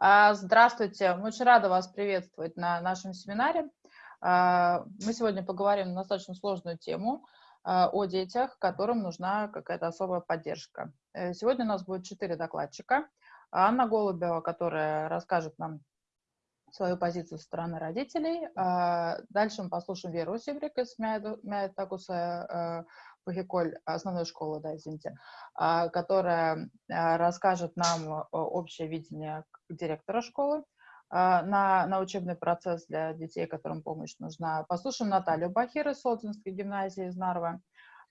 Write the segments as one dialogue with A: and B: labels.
A: А, здравствуйте, очень рады вас приветствовать на нашем семинаре. А, мы сегодня поговорим на достаточно сложную тему а, о детях, которым нужна какая-то особая поддержка. Э, сегодня у нас будет четыре докладчика. Анна Голубева, которая расскажет нам свою позицию со стороны родителей. Дальше мы послушаем Веру Сибрик из Мятакуса Пахиколь, основной школы, да, извините, которая расскажет нам общее видение директора школы а, на, на учебный процесс для детей, которым помощь нужна. Послушаем Наталью Бахир из Солтинской гимназии из Нарвы.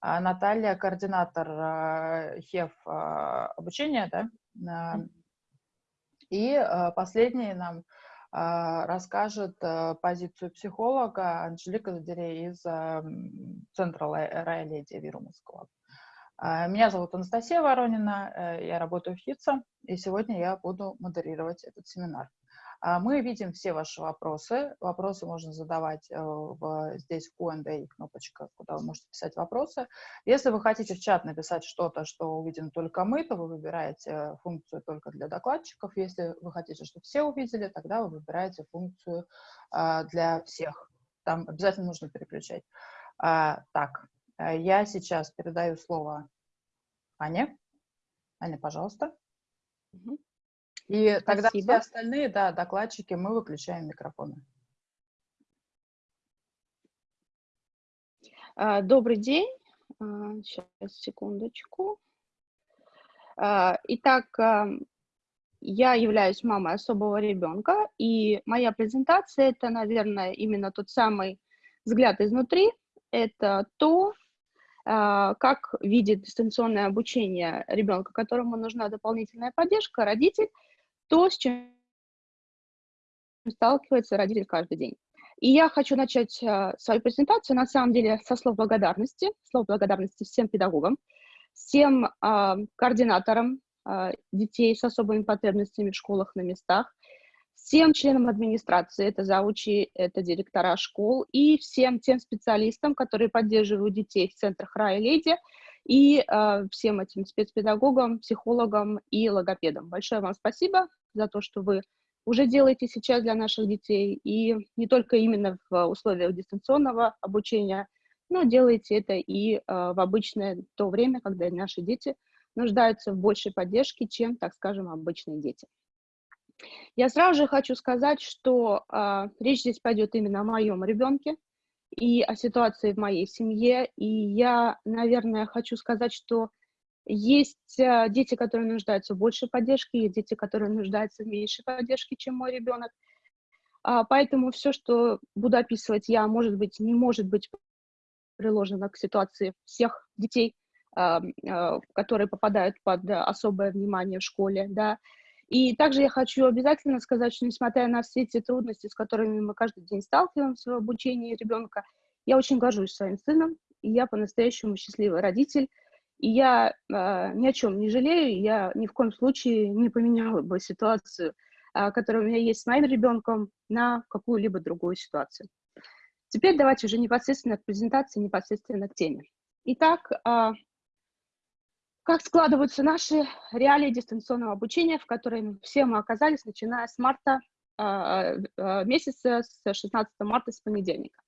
A: А, Наталья, координатор а, ХЕФ обучения, да? И последний нам расскажет позицию психолога Анжелика Задерей из Центра Рая Вирумовского. Меня зовут Анастасия Воронина, э, я работаю в ХИЦа, и сегодня я буду модерировать этот семинар. А, мы видим все ваши вопросы. Вопросы можно задавать э, в, здесь в Q&A кнопочка, куда вы можете писать вопросы. Если вы хотите в чат написать что-то, что увидим только мы, то вы выбираете функцию только для докладчиков. Если вы хотите, чтобы все увидели, тогда вы выбираете функцию а, для всех. Там обязательно нужно переключать. А, так, э, я сейчас передаю слово Ане. Аня, пожалуйста. Угу. И тогда все остальные, да, докладчики, мы выключаем микрофоны.
B: А, добрый день. Сейчас, а, секундочку. А, итак, я являюсь мамой особого ребенка, и моя презентация – это, наверное, именно тот самый взгляд изнутри. Это то, как видит дистанционное обучение ребенка, которому нужна дополнительная поддержка, родитель – то, с чем сталкивается родитель каждый день. И я хочу начать э, свою презентацию, на самом деле, со слов благодарности, слов благодарности всем педагогам, всем э, координаторам э, детей с особыми потребностями в школах на местах, всем членам администрации, это заучи, это директора школ, и всем тем специалистам, которые поддерживают детей в центрах Рая Леди, и э, всем этим спецпедагогам, психологам и логопедам. Большое вам спасибо за то, что вы уже делаете сейчас для наших детей, и не только именно в условиях дистанционного обучения, но делаете это и э, в обычное то время, когда наши дети нуждаются в большей поддержке, чем, так скажем, обычные дети. Я сразу же хочу сказать, что э, речь здесь пойдет именно о моем ребенке, и о ситуации в моей семье. И я, наверное, хочу сказать, что есть э, дети, которые нуждаются в большей поддержке, есть дети, которые нуждаются в меньшей поддержке, чем мой ребенок. А, поэтому все, что буду описывать я, может быть, не может быть приложено к ситуации всех детей, а, а, которые попадают под особое внимание в школе, да, и также я хочу обязательно сказать, что несмотря на все эти трудности, с которыми мы каждый день сталкиваемся в обучении ребенка, я очень горжусь своим сыном, и я по-настоящему счастливый родитель, и я э, ни о чем не жалею, я ни в коем случае не поменяла бы ситуацию, э, которая у меня есть с моим ребенком, на какую-либо другую ситуацию. Теперь давайте уже непосредственно к презентации, непосредственно к теме. Итак, э, как складываются наши реалии дистанционного обучения, в которые все мы оказались, начиная с марта э, э, месяца, с 16 марта, с понедельника.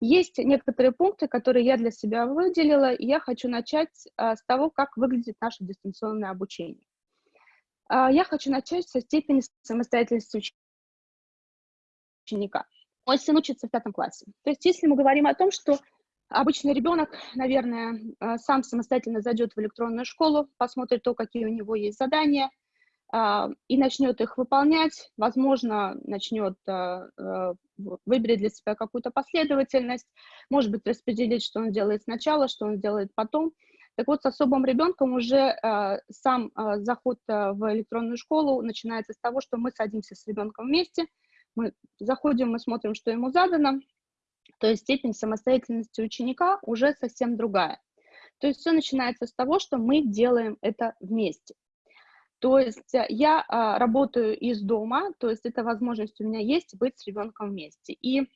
B: Есть некоторые пункты, которые я для себя выделила, и я хочу начать с того, как выглядит наше дистанционное обучение. Я хочу начать со степени самостоятельности ученика. Мой сын учится в пятом классе. То есть если мы говорим о том, что Обычный ребенок, наверное, э, сам самостоятельно зайдет в электронную школу, посмотрит то, какие у него есть задания, а, и начнет их выполнять, возможно, начнет э, э, выберет для себя какую-то последовательность, может быть, распределить, что он делает сначала, что он делает потом. Так вот, с особым ребенком уже сам заход в электронную школу начинается с того, что мы садимся с ребенком вместе, мы заходим, мы смотрим, что ему задано, то есть степень самостоятельности ученика уже совсем другая. То есть все начинается с того, что мы делаем это вместе. То есть э, я а, работаю из дома, то есть эта возможность у меня есть быть с ребенком вместе. И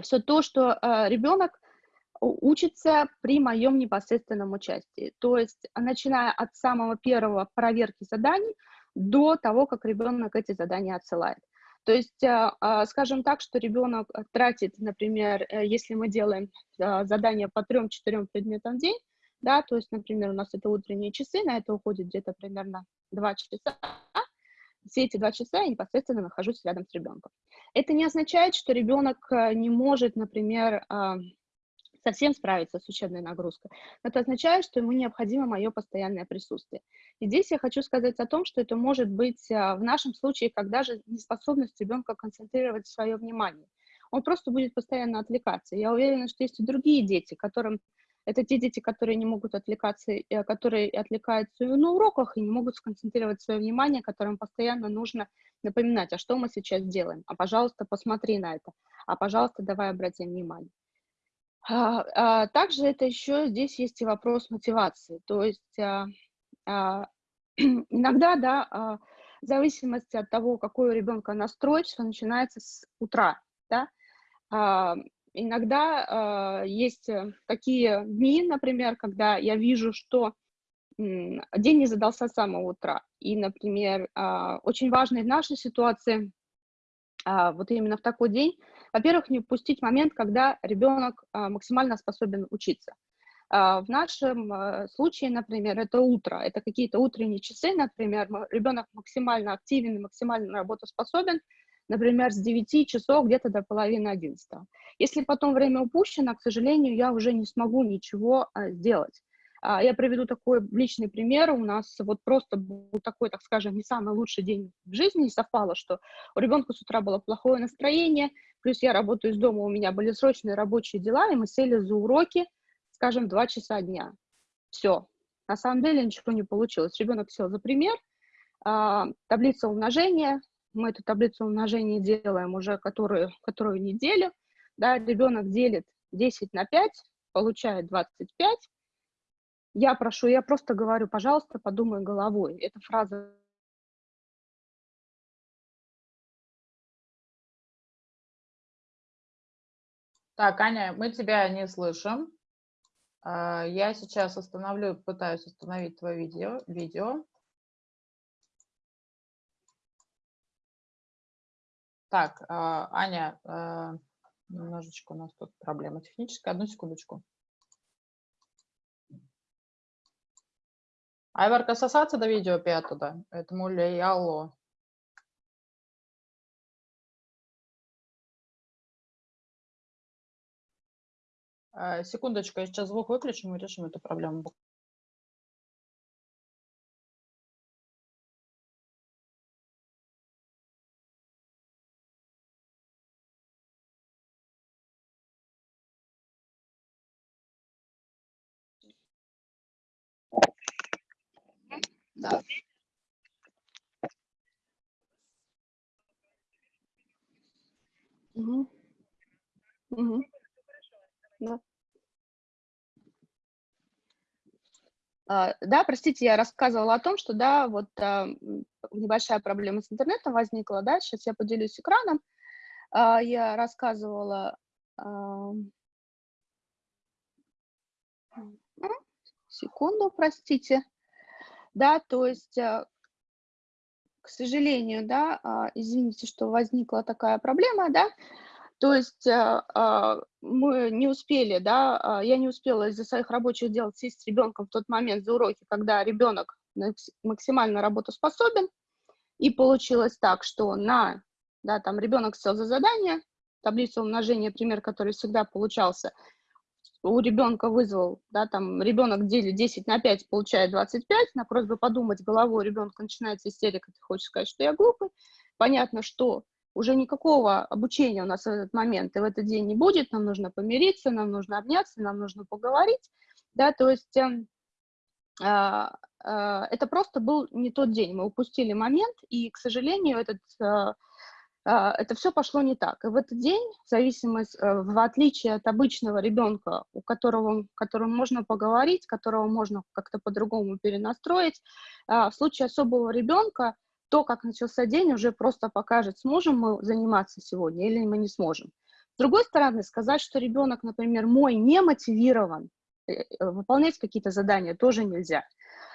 B: все то, что а, ребенок учится при моем непосредственном участии. То есть начиная от самого первого проверки заданий, до того, как ребенок эти задания отсылает. То есть, а, а, скажем так, что ребенок тратит, например, э, если мы делаем а, задания по трем-четырем предметам в день, да, то есть, например, у нас это утренние часы, на это уходит где-то примерно два часа, все эти два часа я непосредственно нахожусь рядом с ребенком. Это не означает, что ребенок э, не может, например, совсем справиться с учебной нагрузкой. Это означает, что ему необходимо мое постоянное присутствие. И здесь я хочу сказать о том, что это может быть а, в нашем случае как даже неспособность ребенка концентрировать свое внимание. Он просто будет постоянно отвлекаться. Я уверена, что есть и другие дети, которым это те дети, которые не могут отвлекаться, э, которые отвлекаются на уроках и не могут сконцентрировать свое внимание, которым постоянно нужно напоминать, а что мы сейчас делаем, а, пожалуйста, посмотри на это, а, пожалуйста, давай обратим внимание. А, а, также это еще здесь есть и вопрос мотивации. То есть а, а, иногда, да, а, в зависимости от того, какой у ребенка настрой, что начинается с утра, да, а, иногда а, есть такие дни, например, когда я вижу, что день не задался с самого утра. И, например, а, очень важно в нашей ситуации, а, вот именно в такой день, во-первых, не упустить момент, когда ребенок а, максимально способен учиться. А, в нашем а, случае, например, это утро, это какие-то утренние часы, например, ребенок максимально активен максимально работоспособен, например, с 9 часов где-то до половины 11. Если потом время упущено, к сожалению, я уже не смогу ничего сделать. Я приведу такой личный пример. У нас вот просто был такой, так скажем, не самый лучший день в жизни. И совпало, что у ребенка с утра было плохое настроение, плюс я работаю из дома, у меня были срочные рабочие дела, и мы сели за уроки, скажем, два часа дня. Все. На самом деле ничего не получилось. Ребенок сел за пример, а, таблица умножения, мы эту таблицу умножения делаем уже которую, которую неделю, да, ребенок делит 10 на 5, получает 25, я прошу, я просто говорю, пожалуйста, подумай головой. Эта фраза
A: Так, Аня, мы тебя не слышим. А, я сейчас остановлю, пытаюсь остановить твое видео. видео. Так, а, Аня, а, немножечко у нас тут проблема техническая. Одну секундочку. Айварка сосаться до видео пятуда. Это муля алло. А, секундочку, я сейчас звук выключу, мы решим эту проблему.
B: Да. Угу. Угу. Да. А, да, простите, я рассказывала о том, что, да, вот а, небольшая проблема с интернетом возникла, да, сейчас я поделюсь экраном. А, я рассказывала... Секунду, простите. Да, то есть, к сожалению, да, извините, что возникла такая проблема, да, то есть а, а, мы не успели, да, а, я не успела из-за своих рабочих дел сесть с ребенком в тот момент за уроки, когда ребенок максимально работоспособен, и получилось так, что на, да, там ребенок сел за задание, таблицу умножения, пример, который всегда получался, у ребенка вызвал, да, там ребенок делит 10 на 5, получает 25, на просьбу подумать головой ребенка начинается истерика, ты хочешь сказать, что я глупый, понятно, что уже никакого обучения у нас в этот момент и в этот день не будет, нам нужно помириться, нам нужно обняться, нам нужно поговорить, да, то есть э, э, это просто был не тот день, мы упустили момент, и, к сожалению, этот, э, это все пошло не так. И в этот день, в зависимости, э, в отличие от обычного ребенка, у которого, которому можно поговорить, которого можно как-то по-другому перенастроить, в случае особого ребенка, то, как начался день, уже просто покажет, сможем мы заниматься сегодня или мы не сможем. С другой стороны, сказать, что ребенок, например, мой не мотивирован, э, выполнять какие-то задания тоже нельзя.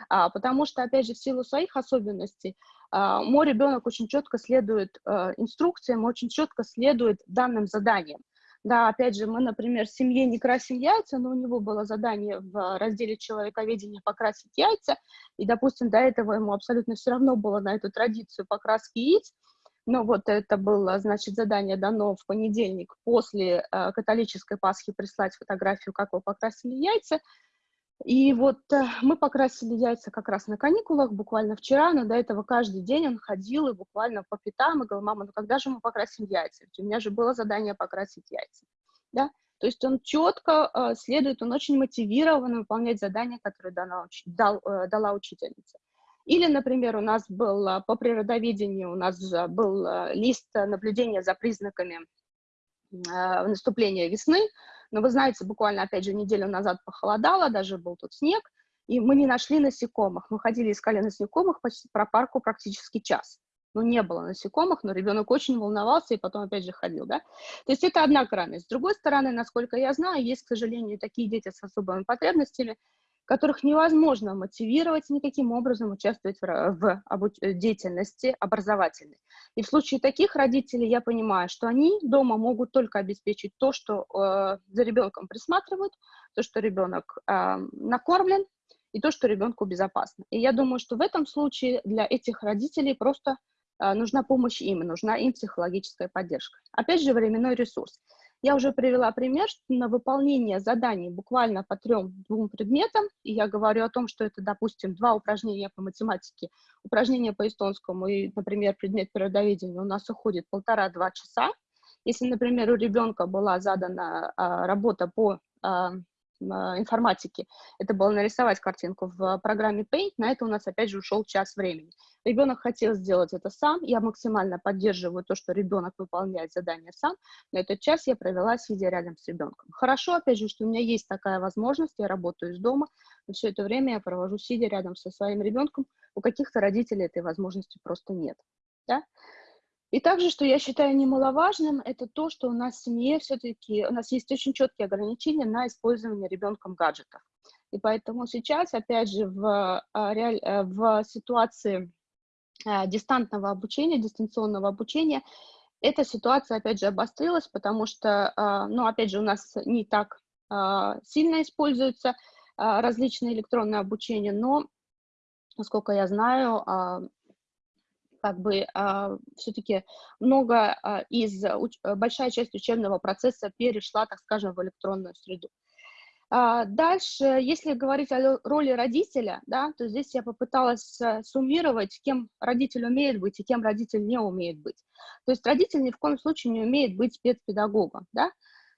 B: А, потому что, опять же, в силу своих особенностей, а, мой ребенок очень четко следует а, инструкциям, очень четко следует данным заданиям. Да, опять же, мы, например, в семье не красим яйца, но у него было задание в разделе человековедения покрасить яйца, и, допустим, до этого ему абсолютно все равно было на эту традицию покраски яиц, но вот это было, значит, задание дано в понедельник после э, католической Пасхи прислать фотографию, как вы покрасили яйца, и вот э, мы покрасили яйца как раз на каникулах, буквально вчера, но до этого каждый день он ходил и буквально по пятам и говорил, мама, ну когда же мы покрасим яйца? Ведь у меня же было задание покрасить яйца. Да? То есть он четко э, следует, он очень мотивирован выполнять задания, которые дана, дал, э, дала учительница. Или, например, у нас был по природоведению, у нас был лист наблюдения за признаками наступления весны, но вы знаете, буквально, опять же, неделю назад похолодало, даже был тут снег, и мы не нашли насекомых. Мы ходили, искали насекомых почти про парку практически час. Ну, не было насекомых, но ребенок очень волновался и потом опять же ходил, да. То есть это одна крайность. С другой стороны, насколько я знаю, есть, к сожалению, такие дети с особыми потребностями, которых невозможно мотивировать никаким образом участвовать в, в э, деятельности образовательной. И в случае таких родителей я понимаю, что они дома могут только обеспечить то, что э, за ребенком присматривают, то, что ребенок э, накормлен, и то, что ребенку безопасно. И я думаю, что в этом случае для этих родителей просто э, нужна помощь им, нужна им психологическая поддержка. Опять же, временной ресурс. Я уже привела пример, на выполнение заданий буквально по трем-двум предметам, и я говорю о том, что это, допустим, два упражнения по математике, упражнение по эстонскому и, например, предмет природоведения. У нас уходит полтора-два часа. Если, например, у ребенка была задана а, работа по а, информатики, это было нарисовать картинку в программе Paint, на это у нас опять же ушел час времени. Ребенок хотел сделать это сам, я максимально поддерживаю то, что ребенок выполняет задание сам, но этот час я провела, сидя рядом с ребенком. Хорошо, опять же, что у меня есть такая возможность, я работаю из дома, но все это время я провожу, сидя рядом со своим ребенком, у каких-то родителей этой возможности просто нет. Да? И также, что я считаю немаловажным, это то, что у нас в семье все-таки, у нас есть очень четкие ограничения на использование ребенком гаджетов. И поэтому сейчас, опять же, в, а, э, в ситуации а, дистантного обучения, дистанционного обучения, эта ситуация, опять же, обострилась, потому что, а, ну, опять же, у нас не так сильно используются различные электронные обучения, но, насколько я знаю, как бы а, все-таки много э, из, уч, большая часть учебного процесса перешла, так скажем, в электронную среду. А дальше, если говорить о роли родителя, да, то здесь я попыталась суммировать, кем родитель умеет быть и кем родитель не умеет быть. То есть родитель ни в коем случае не умеет быть спецпедагогом, да, а,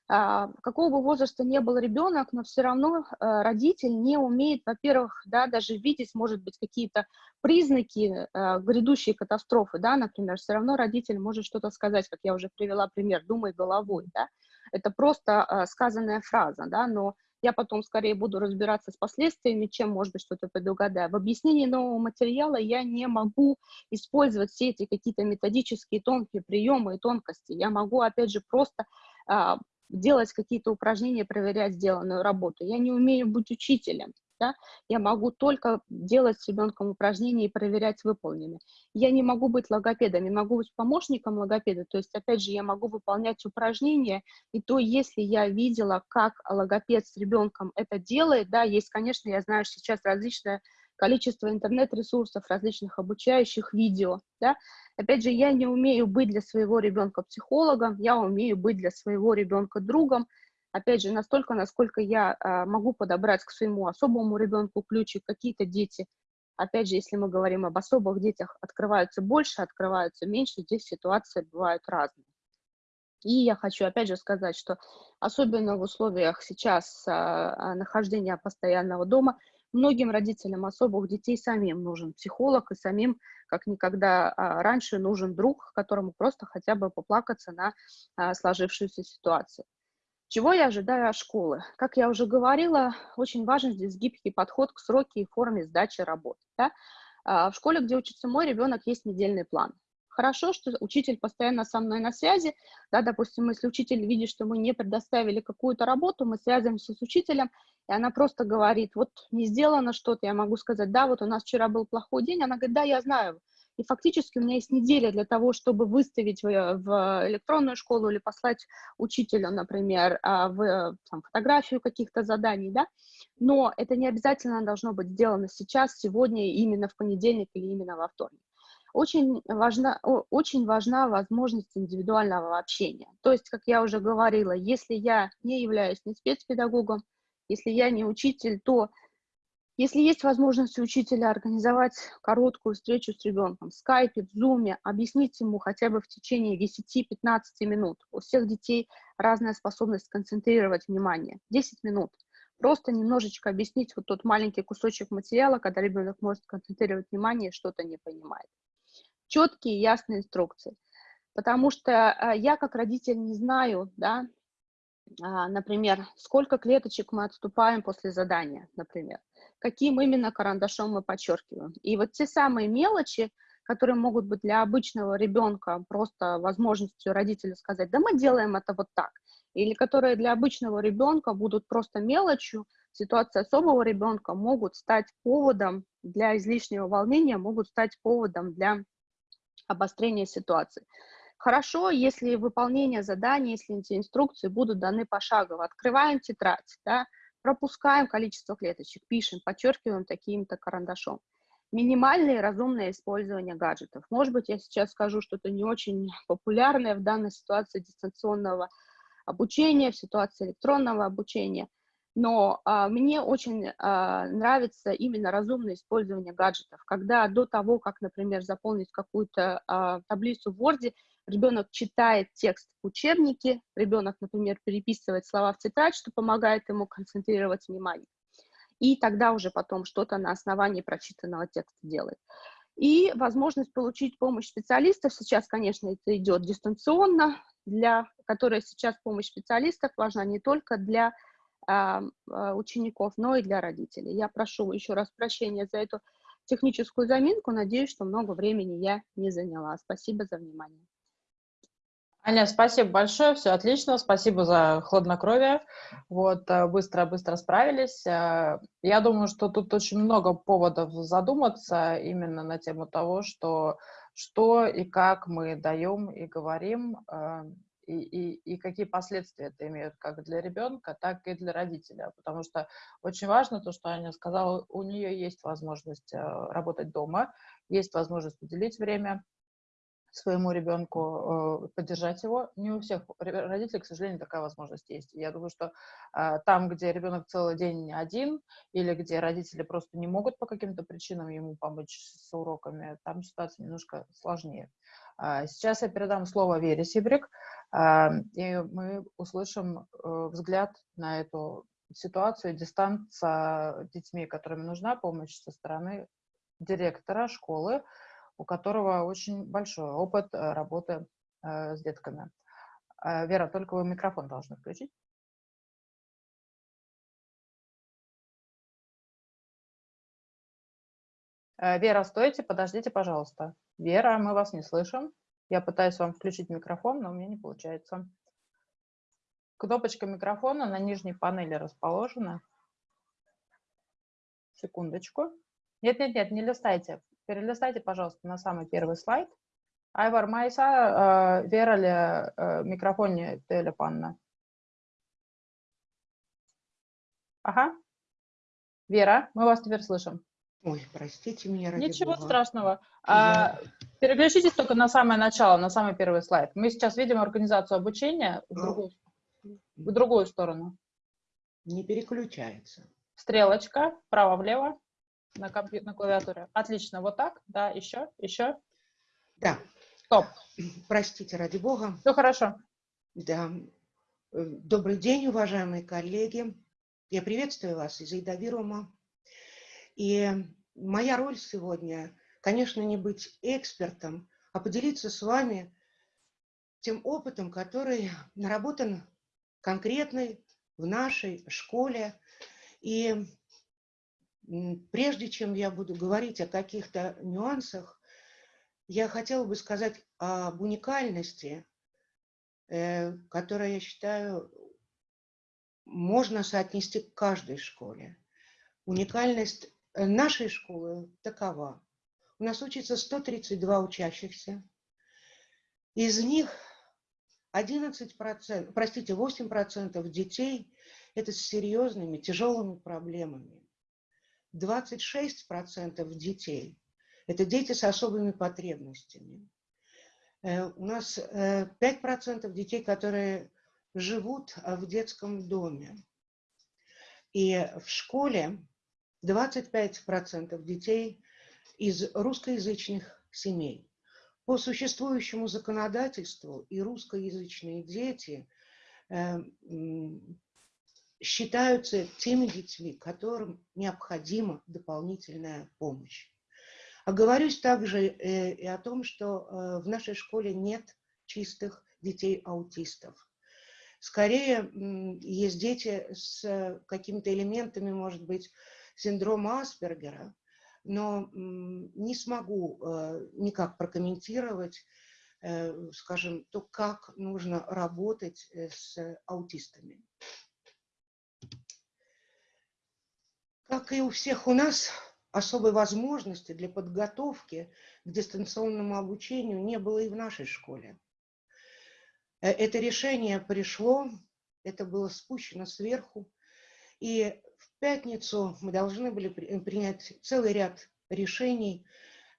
B: какого бы возраста не был ребенок, но все равно а, родитель не умеет, во-первых, да, даже видеть, может быть, какие-то признаки а, грядущей катастрофы, да, например, все равно родитель может что-то сказать, как я уже привела пример, думай головой, да, это просто а, сказанная фраза, да, но я потом скорее буду разбираться с последствиями, чем, может быть, что-то предугадаю. В объяснении нового материала я не могу использовать все эти какие-то методические тонкие приемы и тонкости. Я могу, опять же, просто а, делать какие-то упражнения, проверять сделанную работу. Я не умею быть учителем. Да? Я могу только делать с ребенком упражнения и проверять выполненные. Я не могу быть логопедом, я могу быть помощником логопеда, то есть, опять же, я могу выполнять упражнения, и то, если я видела, как логопед с ребенком это делает, да, есть, конечно, я знаю, сейчас различные количество интернет-ресурсов, различных обучающих видео, да. Опять же, я не умею быть для своего ребенка психологом, я умею быть для своего ребенка другом, опять же, настолько, насколько я а, могу подобрать к своему особому ребенку ключик, какие-то дети, опять же, если мы говорим об особых детях, открываются больше, открываются меньше, здесь ситуации бывают разные. И я хочу опять же сказать, что особенно в условиях сейчас а, а нахождения постоянного дома – Многим родителям особых детей самим нужен психолог, и самим, как никогда а, раньше, нужен друг, которому просто хотя бы поплакаться на а, сложившуюся ситуацию. Чего я ожидаю от школы? Как я уже говорила, очень важен здесь гибкий подход к сроке и форме сдачи работы. Да? А, в школе, где учится мой ребенок, есть недельный план. Хорошо, что учитель постоянно со мной на связи, да, допустим, если учитель видит, что мы не предоставили какую-то работу, мы связываемся с учителем, и она просто говорит, вот не сделано что-то, я могу сказать, да, вот у нас вчера был плохой день, она говорит, да, я знаю, и фактически у меня есть неделя для того, чтобы выставить в, электронную школу или послать учителю, например, а, в там, фотографию каких-то заданий, да, но это не обязательно должно быть сделано сейчас, сегодня, именно в понедельник или именно во вторник. Очень важна, очень важна возможность индивидуального общения. То есть, как я уже говорила, если я не являюсь ни спецпедагогом, если я не учитель, то если есть возможность у учителя организовать короткую встречу с ребенком в скайпе, в зуме, объяснить ему хотя бы в течение 10-15 минут. У всех детей разная способность концентрировать внимание. 10 минут. Просто немножечко объяснить вот тот маленький кусочек материала, когда ребенок может концентрировать внимание и что-то не понимает. Четкие, ясные инструкции. Потому что э, я как родитель не знаю, да, а, например, сколько клеточек мы отступаем после задания, например, каким именно карандашом мы подчеркиваем. И вот те самые мелочи, которые могут быть для обычного ребенка просто возможностью родителя сказать, да мы делаем это вот так, или которые для обычного ребенка будут просто мелочью, ситуации особого ребенка могут стать поводом для излишнего волнения, могут стать поводом для обострения ситуации. Хорошо, если выполнение задания, если эти инструкции будут даны пошагово. Открываем тетрадь, да, пропускаем количество клеточек, пишем, подчеркиваем таким-то карандашом. Минимальное и разумное использование гаджетов. Может быть, я сейчас скажу что-то не очень популярное в данной ситуации дистанционного обучения, в ситуации электронного обучения, но а, мне очень а, нравится именно разумное использование гаджетов, когда до того, как, например, заполнить какую-то а, таблицу в Word, ребенок читает текст в учебнике, ребенок, например, переписывает слова в тетрадь, что помогает ему концентрировать внимание. И тогда уже потом что-то на основании прочитанного текста делает. И возможность получить помощь специалистов, сейчас, конечно, это идет дистанционно, для которой сейчас помощь специалистов важна не только для учеников, но и для родителей. Я прошу еще раз прощения за эту техническую заминку, надеюсь, что много времени я не заняла. Спасибо за внимание.
A: Аня, спасибо большое, все отлично, спасибо за хладнокровие, вот, быстро-быстро э, справились. Э, я думаю, что тут очень много поводов задуматься именно на тему того, что, что и как мы даем и говорим, э, и, и, и какие последствия это имеет как для ребенка, так и для родителя. Потому что очень важно то, что Аня сказала, у нее есть возможность работать дома, есть возможность уделить время своему ребенку, э, поддержать его. Не у всех родителей, к сожалению, такая возможность есть. Я думаю, что э, там, где ребенок целый день один, или где родители просто не могут по каким-то причинам ему помочь с уроками, там ситуация немножко сложнее. А, сейчас я передам слово Вере Сибрик, а, и мы услышим э, взгляд на эту ситуацию, дистант с детьми, которым нужна помощь со стороны директора школы, у которого очень большой опыт э, работы э, с детками. Э, Вера, только вы микрофон должны включить. Вера, стойте, подождите, пожалуйста. Вера, мы вас не слышим. Я пытаюсь вам включить микрофон, но у меня не получается. Кнопочка микрофона на нижней панели расположена. Секундочку. Нет-нет-нет, не листайте. Перелистайте, пожалуйста, на самый первый слайд. Айвар Майса, э, Вера ли э, микрофоне телепанна? Ага. Вера, мы вас теперь слышим.
C: Ой, простите меня, ради
A: Ничего
C: Бога.
A: страшного. Я... А, переключитесь только на самое начало, на самый первый слайд. Мы сейчас видим организацию обучения в, другую, в другую сторону.
C: Не переключается.
A: Стрелочка, вправо-влево на, компью... на клавиатуре. Отлично, вот так, да, еще, еще.
C: Да.
A: Стоп.
C: Простите, ради бога.
A: Все хорошо.
C: Да. Э, добрый день, уважаемые коллеги. Я приветствую вас из Идавирума. И моя роль сегодня, конечно, не быть экспертом, а поделиться с вами тем опытом, который наработан конкретной в нашей школе. И Прежде чем я буду говорить о каких-то нюансах, я хотела бы сказать об уникальности, э, которая, я считаю, можно соотнести к каждой школе. Уникальность нашей школы такова. У нас учится 132 учащихся. Из них 11%, простите, 8% детей – это с серьезными, тяжелыми проблемами. 26% детей – это дети с особыми потребностями. Э, у нас 5% э, детей, которые живут в детском доме. И в школе 25% детей из русскоязычных семей. По существующему законодательству и русскоязычные дети э, считаются теми детьми, которым необходима дополнительная помощь. Оговорюсь также э, и о том, что э, в нашей школе нет чистых детей-аутистов. Скорее, есть дети с какими-то элементами, может быть, синдрома Аспергера, но не смогу э, никак прокомментировать, э, скажем, то, как нужно работать э, с аутистами. Как и у всех у нас, особой возможности для подготовки к дистанционному обучению не было и в нашей школе. Это решение пришло, это было спущено сверху, и пятницу мы должны были э, принять целый ряд решений,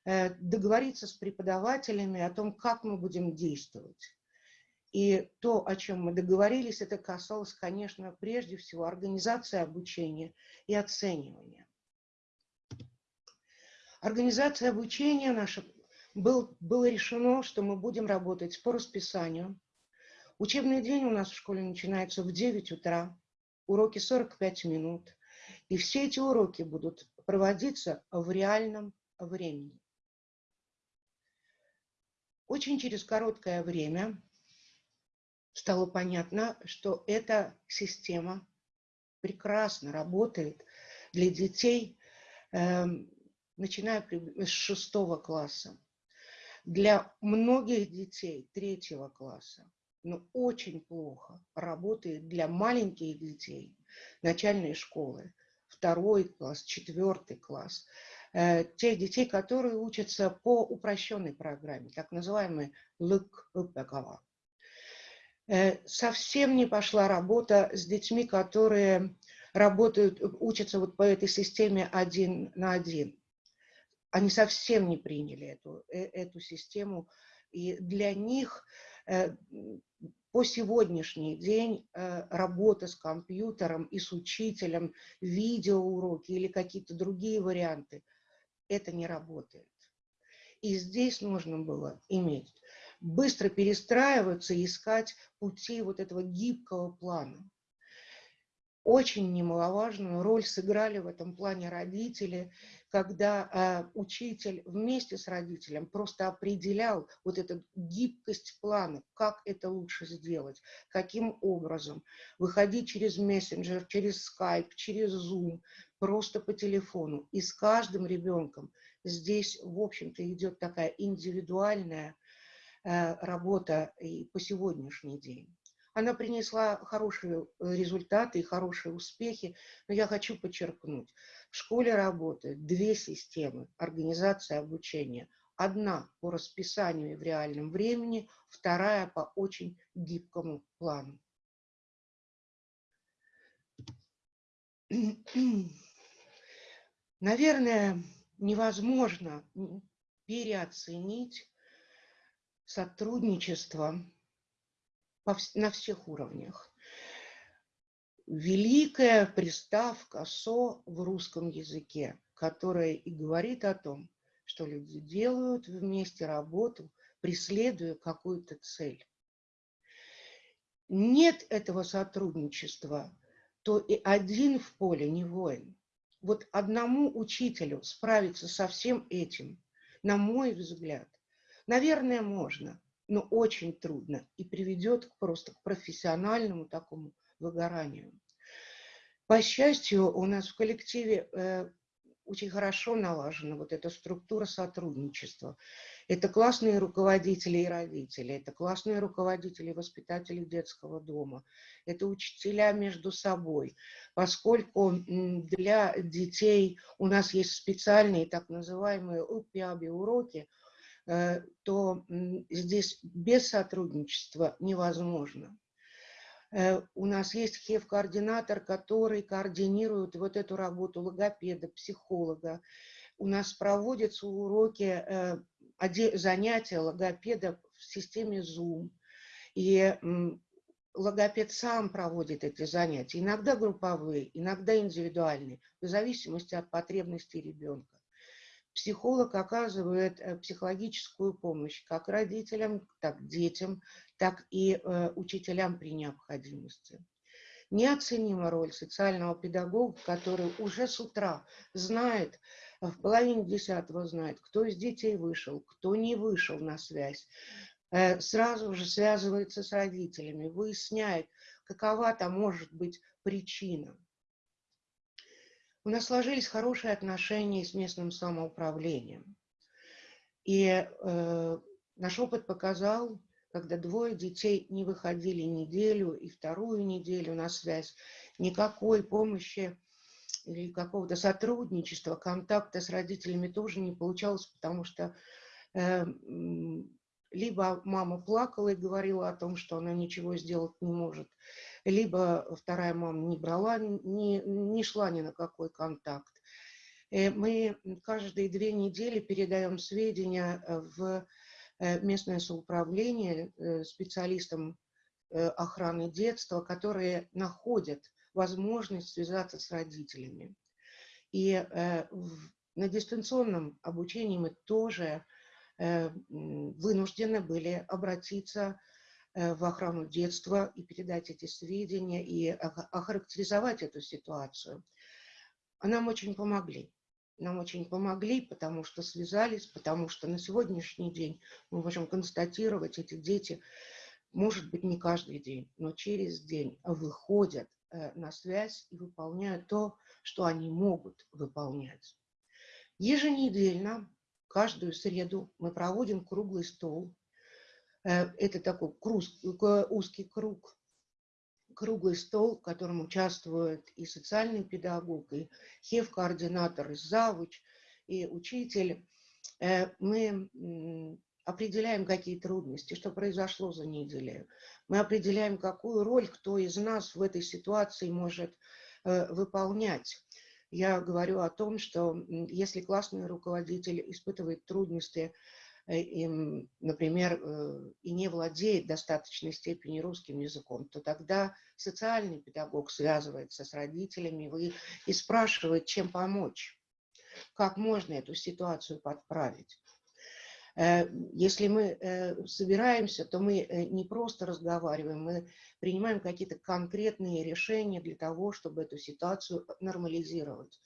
C: э, договориться с преподавателями о том, как мы будем действовать. И то, о чем мы договорились, это касалось, конечно, прежде всего организации обучения и оценивания. Организация обучения наша был, было решено, что мы будем работать по расписанию. Учебный день у нас в школе начинается в 9 утра, уроки 45 минут. И все эти уроки будут проводиться в реальном времени. Очень через короткое время стало понятно, что эта система прекрасно работает для детей, э, начиная с шестого класса. Для многих детей третьего класса, но очень плохо работает для маленьких детей начальной школы второй класс, четвертый класс, э, тех детей, которые учатся по упрощенной программе, так называемой ЛКПКВ. Э, совсем не пошла работа с детьми, которые работают, учатся вот по этой системе один на один. Они совсем не приняли эту, э, эту систему, и для них по сегодняшний день э, работа с компьютером и с учителем, видеоуроки или какие-то другие варианты, это не работает. И здесь нужно было иметь быстро перестраиваться искать пути вот этого гибкого плана. Очень немаловажную роль сыграли в этом плане родители, когда э, учитель вместе с родителем просто определял вот эту гибкость плана, как это лучше сделать, каким образом, выходить через мессенджер, через скайп, через зум, просто по телефону. И с каждым ребенком здесь, в общем-то, идет такая индивидуальная э, работа и по сегодняшний день. Она принесла хорошие э, результаты и хорошие успехи, но я хочу подчеркнуть, в школе работают две системы организации обучения. Одна по расписанию и в реальном времени, вторая по очень гибкому плану. Наверное, невозможно переоценить сотрудничество на всех уровнях. Великая приставка «со» в русском языке, которая и говорит о том, что люди делают вместе работу, преследуя какую-то цель. Нет этого сотрудничества, то и один в поле не воин. Вот одному учителю справиться со всем этим, на мой взгляд, наверное, можно, но очень трудно и приведет просто к профессиональному такому выгоранию. По счастью, у нас в коллективе э, очень хорошо налажена вот эта структура сотрудничества. Это классные руководители и родители, это классные руководители и воспитатели детского дома, это учителя между собой, поскольку для детей у нас есть специальные так называемые УПИАБИ уроки, то здесь без сотрудничества невозможно. Э, у нас есть ХЕВ-координатор, который координирует вот эту работу логопеда, психолога. У нас проводятся уроки, э, занятия логопеда в системе Zoom. И логопед сам проводит эти занятия, иногда групповые, иногда индивидуальные, в зависимости от потребностей ребенка. Психолог оказывает э, психологическую помощь как родителям, так детям, так и э, учителям при необходимости. Неоценима роль социального педагога, который уже с утра знает, э, в половине десятого знает, кто из детей вышел, кто не вышел на связь, сразу же связывается с родителями, выясняет, какова там может быть причина. У нас сложились хорошие отношения с местным самоуправлением. И э, наш опыт показал, когда двое детей не выходили неделю и вторую неделю на связь, никакой помощи или какого-то сотрудничества, контакта с родителями тоже не получалось, потому что э, либо мама плакала и говорила о том, что она ничего сделать не может, либо вторая мама не брала, не, не шла ни на какой контакт. Э, мы каждые две недели передаем сведения э, в э, местное соуправление специалистам охраны детства, которые находят возможность связаться с родителями. И на дистанционном обучении мы тоже вынуждены были обратиться Э, в охрану детства и передать эти сведения и охарактеризовать эту ситуацию. Нам очень помогли. Нам очень помогли, потому что связались, потому что на сегодняшний день мы можем констатировать, эти дети, может быть, не каждый день, но через день выходят э, на связь и выполняют то, что они могут выполнять. Еженедельно, каждую среду мы проводим круглый стол Э, это такой узкий круг, круглый стол, в котором участвует и социальный педагог, и хев-координатор, и завуч, и учитель. Э, мы определяем, какие трудности, что произошло за неделю. Мы определяем, какую роль кто из нас в этой ситуации может э, выполнять. Я говорю о том, что если классный руководитель испытывает трудности Э, им, например, э, и не владеет достаточной степени русским языком, то тогда социальный педагог связывается с родителями и спрашивает, чем помочь, как можно эту ситуацию подправить. Э, если мы собираемся, то мы не просто разговариваем, мы принимаем какие-то конкретные решения для того, чтобы эту ситуацию нормализировать.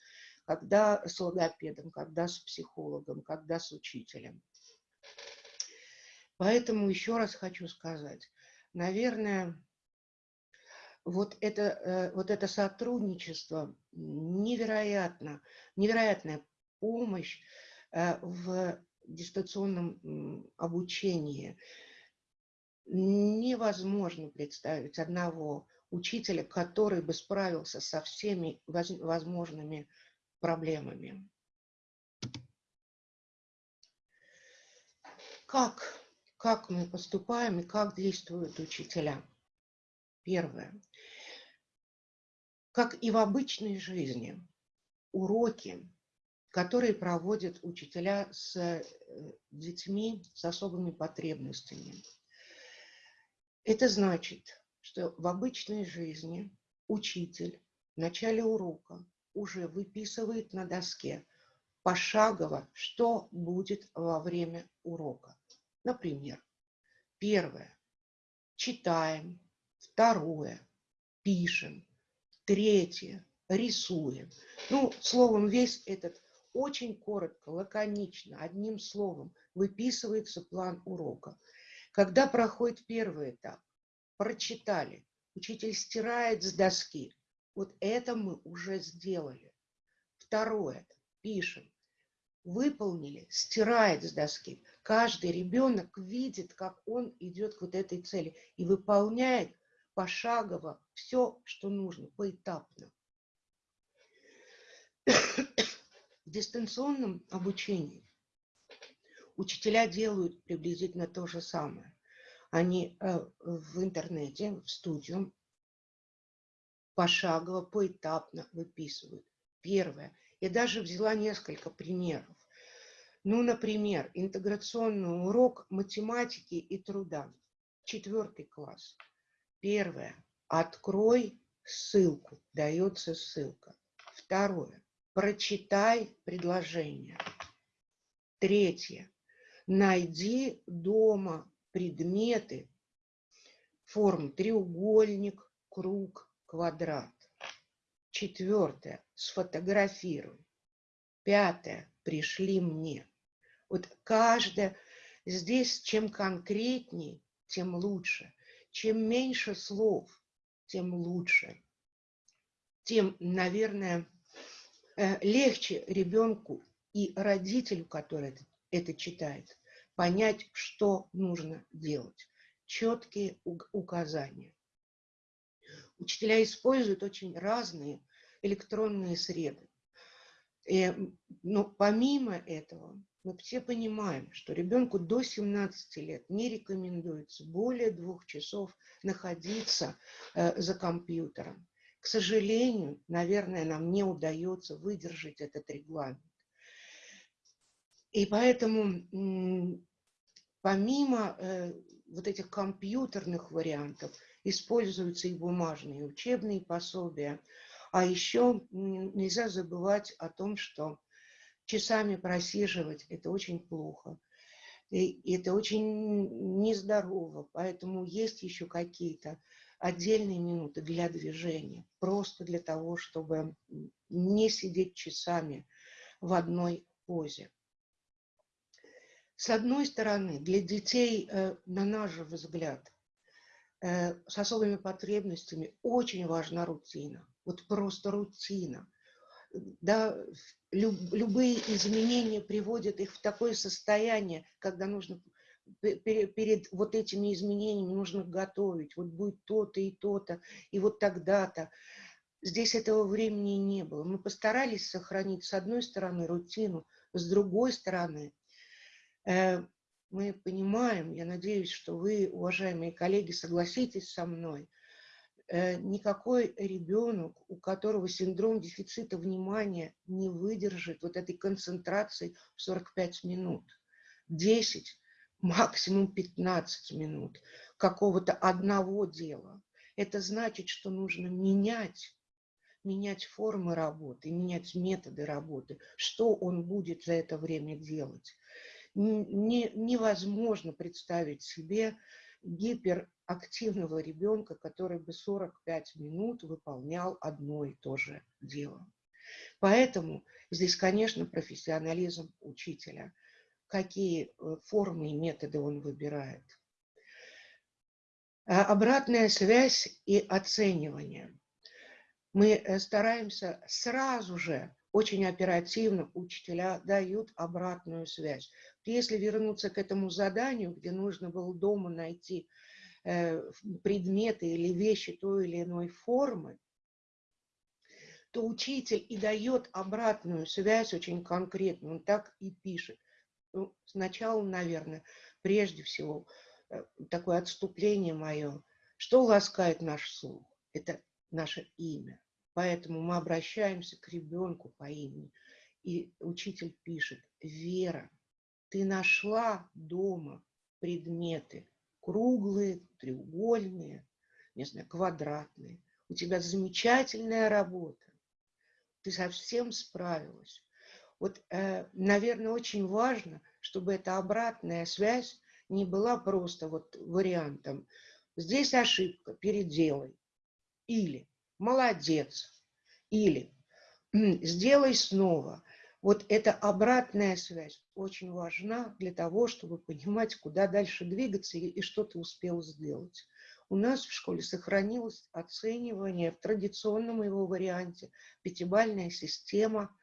C: Когда с логопедом, когда с психологом, когда с учителем. Поэтому еще раз хочу сказать, наверное, вот это, э, вот это сотрудничество, невероятно, невероятная помощь э, в дистанционном обучении. Невозможно представить одного учителя, который бы справился со всеми возможными проблемами. Как как мы поступаем и как действуют учителя. Первое. Как и в обычной жизни, уроки, которые проводят учителя с э, детьми с особыми потребностями. Это значит, что в обычной жизни учитель в начале урока уже выписывает на доске пошагово, что будет во время урока. Например, первое – читаем, второе – пишем, третье – рисуем. Ну, словом, весь этот очень коротко, лаконично, одним словом выписывается план урока. Когда проходит первый этап, прочитали, учитель стирает с доски. Вот это мы уже сделали. Второе, пишем. Выполнили, стирает с доски. Каждый ребенок видит, как он идет к вот этой цели и выполняет пошагово все, что нужно, поэтапно. В дистанционном обучении учителя делают приблизительно то же самое. Они э, в интернете, в студию пошагово, поэтапно выписывают. Первое. Я даже взяла несколько примеров. Ну, например, интеграционный урок математики и труда. Четвертый класс. Первое. Открой ссылку. Дается ссылка. Второе. Прочитай предложение. Третье. Найди дома предметы форм треугольник, круг, квадрат. Четвертое. Сфотографируй. Пятое. Пришли мне. Вот каждое здесь, чем конкретней, тем лучше. Чем меньше слов, тем лучше. Тем, наверное, э, легче ребенку и родителю, который это, это читает, понять, что нужно делать. Четкие указания. Учителя используют очень разные электронные среды. И, но помимо этого, мы все понимаем, что ребенку до 17 лет не рекомендуется более двух часов находиться э, за компьютером. К сожалению, наверное, нам не удается выдержать этот регламент. И поэтому помимо э, вот этих компьютерных вариантов используются и бумажные учебные пособия. А еще нельзя забывать о том, что часами просиживать – это очень плохо. И это очень нездорово, поэтому есть еще какие-то отдельные минуты для движения, просто для того, чтобы не сидеть часами в одной позе. С одной стороны, для детей, э, на наш взгляд, с особыми потребностями очень важна рутина. Вот просто рутина да, люб, любые изменения приводят их в такое состояние, когда нужно перед, перед вот этими изменениями нужно готовить, вот будет то-то и то-то, и вот тогда-то. Здесь этого времени не было. Мы постарались сохранить с одной стороны рутину, с другой стороны э, мы понимаем, я надеюсь, что вы, уважаемые коллеги, согласитесь со мной – Э, никакой ребенок, у которого синдром дефицита внимания не выдержит вот этой концентрации в 45 минут. 10, максимум 15 минут какого-то одного дела. Это значит, что нужно менять, менять формы работы, менять методы работы. Что он будет за это время делать? Не, невозможно представить себе гиперактивного ребенка, который бы 45 минут выполнял одно и то же дело. Поэтому здесь, конечно, профессионализм учителя. Какие э, формы и методы он выбирает. А обратная связь и оценивание. Мы э, стараемся сразу же очень оперативно учителя дают обратную связь. Если вернуться к этому заданию, где нужно было дома найти э, предметы или вещи той или иной формы, то учитель и дает обратную связь очень конкретно. Он так и пишет. Ну, сначала, наверное, прежде всего, э, такое отступление мое. Что ласкает наш слух? Это наше имя. Поэтому мы обращаемся к ребенку по имени. И учитель пишет, Вера, ты нашла дома предметы круглые, треугольные, не знаю, квадратные. У тебя замечательная работа. Ты совсем справилась. Вот, э, наверное, очень важно, чтобы эта обратная связь не была просто вот вариантом. Здесь ошибка, переделай. Или молодец, или сделай снова. Вот эта обратная связь очень важна для того, чтобы понимать, куда дальше двигаться и, что ты успел сделать. У нас в школе сохранилось оценивание в традиционном его варианте, пятибальная система.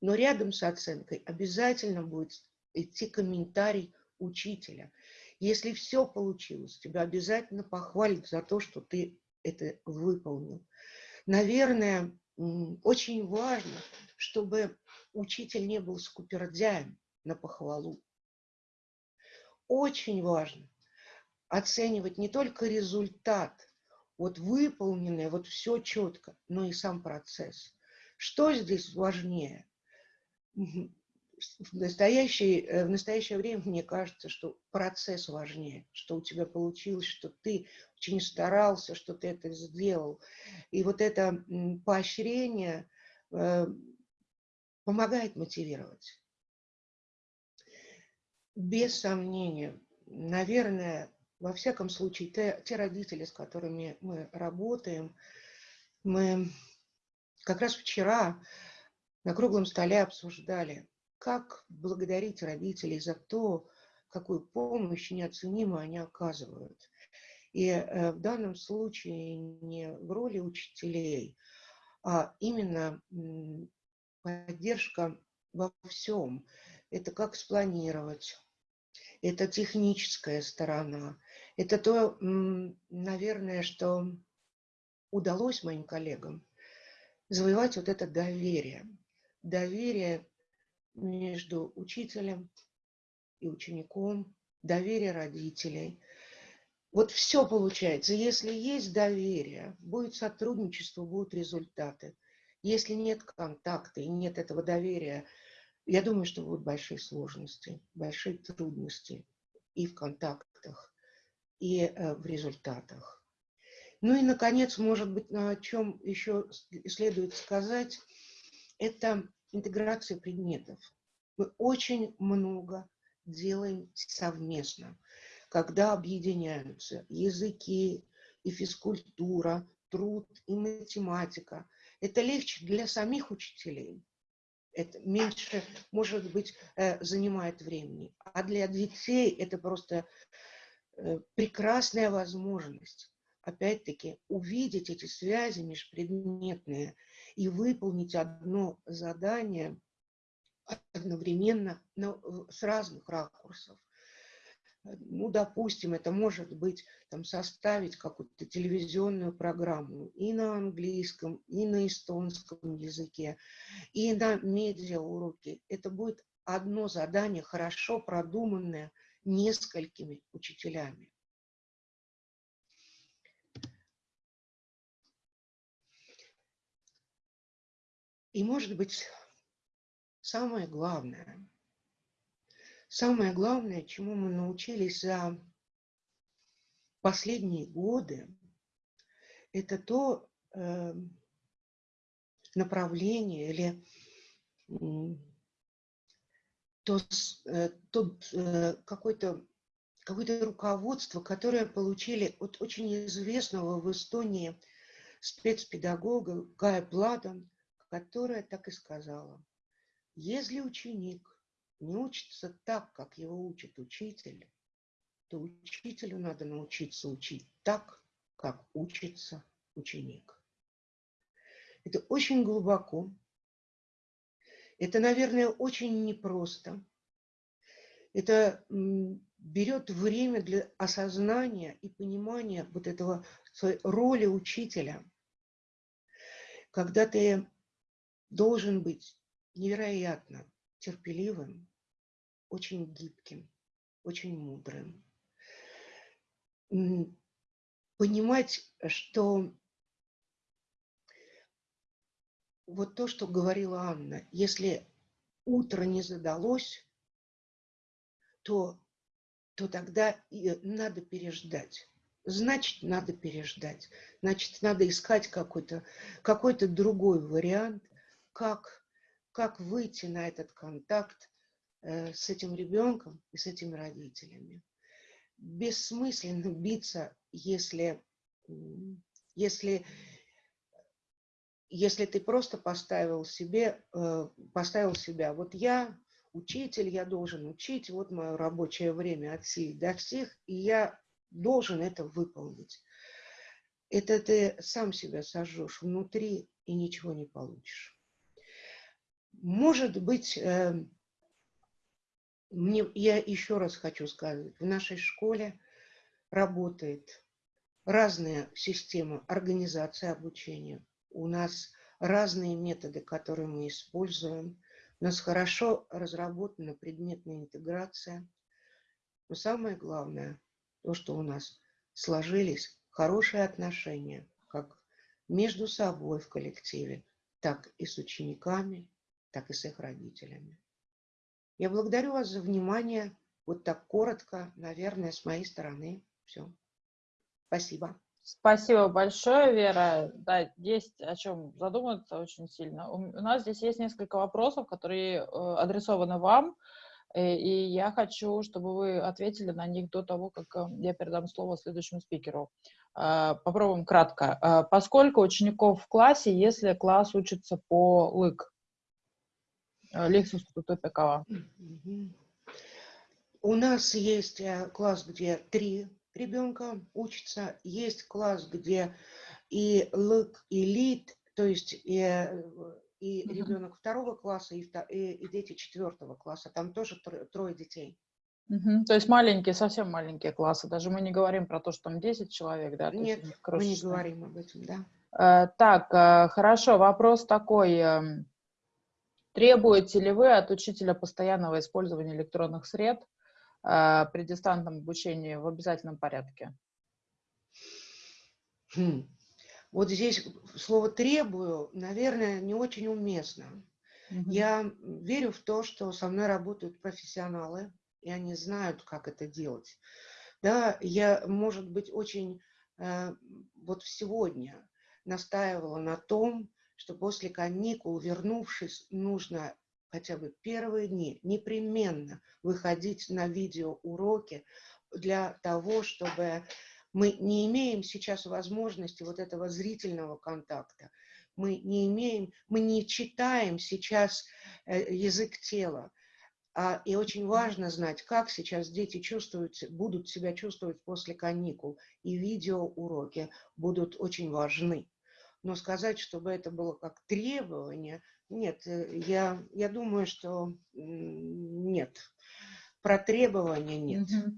C: Но рядом с оценкой обязательно будет идти комментарий учителя. Если все получилось, тебя обязательно похвалят за то, что ты это выполнил. Наверное, очень важно, чтобы учитель не был скупердяем на похвалу. Очень важно оценивать не только результат, вот выполненное, вот все четко, но и сам процесс. Что здесь важнее? В настоящее, э, в настоящее время мне кажется, что процесс важнее, что у тебя получилось, что ты очень старался, что ты это сделал. И вот это поощрение э, помогает мотивировать. Без сомнения, наверное, во всяком случае, те, те родители, с которыми мы работаем, мы как раз вчера на круглом столе обсуждали, как благодарить родителей за то, какую помощь неоценимо они оказывают. И э, в данном случае не в роли учителей, а именно поддержка во всем. Это как спланировать, это техническая сторона, это то, наверное, что удалось моим коллегам завоевать вот это доверие. Доверие между учителем и учеником, доверие родителей. Вот все получается. Если есть доверие, будет сотрудничество, будут результаты. Если нет контакта и нет этого доверия, я думаю, что будут большие сложности, большие трудности и в контактах, и э, в результатах. Ну и, наконец, может быть, о чем еще следует сказать, это интеграция предметов. Мы очень много делаем совместно, когда объединяются языки и физкультура, труд и математика. Это легче для самих учителей. Это меньше, может быть, э, занимает времени. А для детей это просто э, прекрасная возможность опять-таки, увидеть эти связи межпредметные и выполнить одно задание одновременно но с разных ракурсов. Ну, допустим, это может быть там, составить какую-то телевизионную программу и на английском, и на эстонском языке, и на медиа-уроке. Это будет одно задание, хорошо продуманное несколькими учителями. И, может быть, самое главное, самое главное, чему мы научились за последние годы, это то э, направление или то, э, тот э, какой-то какое-то руководство, которое получили от очень известного в Эстонии спецпедагога Гая Плада, которая так и сказала. Если ученик не учится так, как его учит учитель, то учителю надо научиться учить так, как учится ученик. Это очень глубоко. Это, наверное, очень непросто. Это берет время для осознания и понимания вот этого своей роли учителя. Когда ты должен быть невероятно терпеливым, очень гибким, очень мудрым. Понимать, что вот то, что говорила Анна, если утро не задалось, то, то тогда надо переждать. Значит, надо переждать. Значит, надо искать какой-то какой, -то, другой вариант, как, как выйти на этот контакт э, с этим ребенком и с этими родителями. Бессмысленно биться, если, если, если ты просто поставил себе, э, поставил себя, вот я учитель, я должен учить, вот мое рабочее время от сих до всех, и я должен это выполнить. Это ты сам себя сожжешь внутри и ничего не получишь может быть, э, мне, я еще раз хочу сказать, в нашей школе работает разная система организации обучения. У нас разные методы, которые мы используем. У нас хорошо разработана предметная интеграция. Но самое главное, то, что у нас сложились хорошие отношения, как между собой в коллективе, так и с учениками, так и с их родителями. Я благодарю вас за внимание. Вот так коротко, наверное, с моей стороны. Все. Спасибо.
A: Спасибо большое, Вера. Да, есть о чем задуматься очень сильно. У нас здесь есть несколько вопросов, которые э, адресованы вам, э, и я хочу, чтобы вы ответили на них до того, как э, я передам слово следующему спикеру. Попробуем кратко. Поскольку учеников в классе, если класс учится по ЛЫК? Лекцию такова.
C: У нас есть класс, где три ребенка учится. Есть класс, где и ЛК, и ЛИД, то есть и, э, и mm -hmm. ребенок второго класса, и, и, и дети четвертого класса. Там тоже трое, детей.
A: Угу. То есть маленькие, совсем маленькие классы. Даже мы не говорим про то, что там 10 человек, да?
C: Нет, мы не говорим об этом, да.
A: Э, так, э, хорошо, вопрос такой. Требуете ли вы от учителя постоянного использования электронных сред э, при дистанционном обучении в обязательном порядке?
C: Хм. Вот здесь слово «требую», наверное, не очень уместно. Угу. Я верю в то, что со мной работают профессионалы, и они знают, как это делать. Да, я, может быть, очень э, вот сегодня настаивала на том, что после каникул, вернувшись, нужно хотя бы первые дни непременно выходить на видеоуроки для того, чтобы мы не имеем сейчас возможности вот этого зрительного контакта, мы не имеем, мы не читаем сейчас э, язык тела. А, и очень важно знать, как сейчас дети чувствуют, будут себя чувствовать после каникул. И видеоуроки будут очень важны. Но сказать, чтобы это было как требование, нет, э, я, я думаю, что нет. Про требования нет.
A: Угу.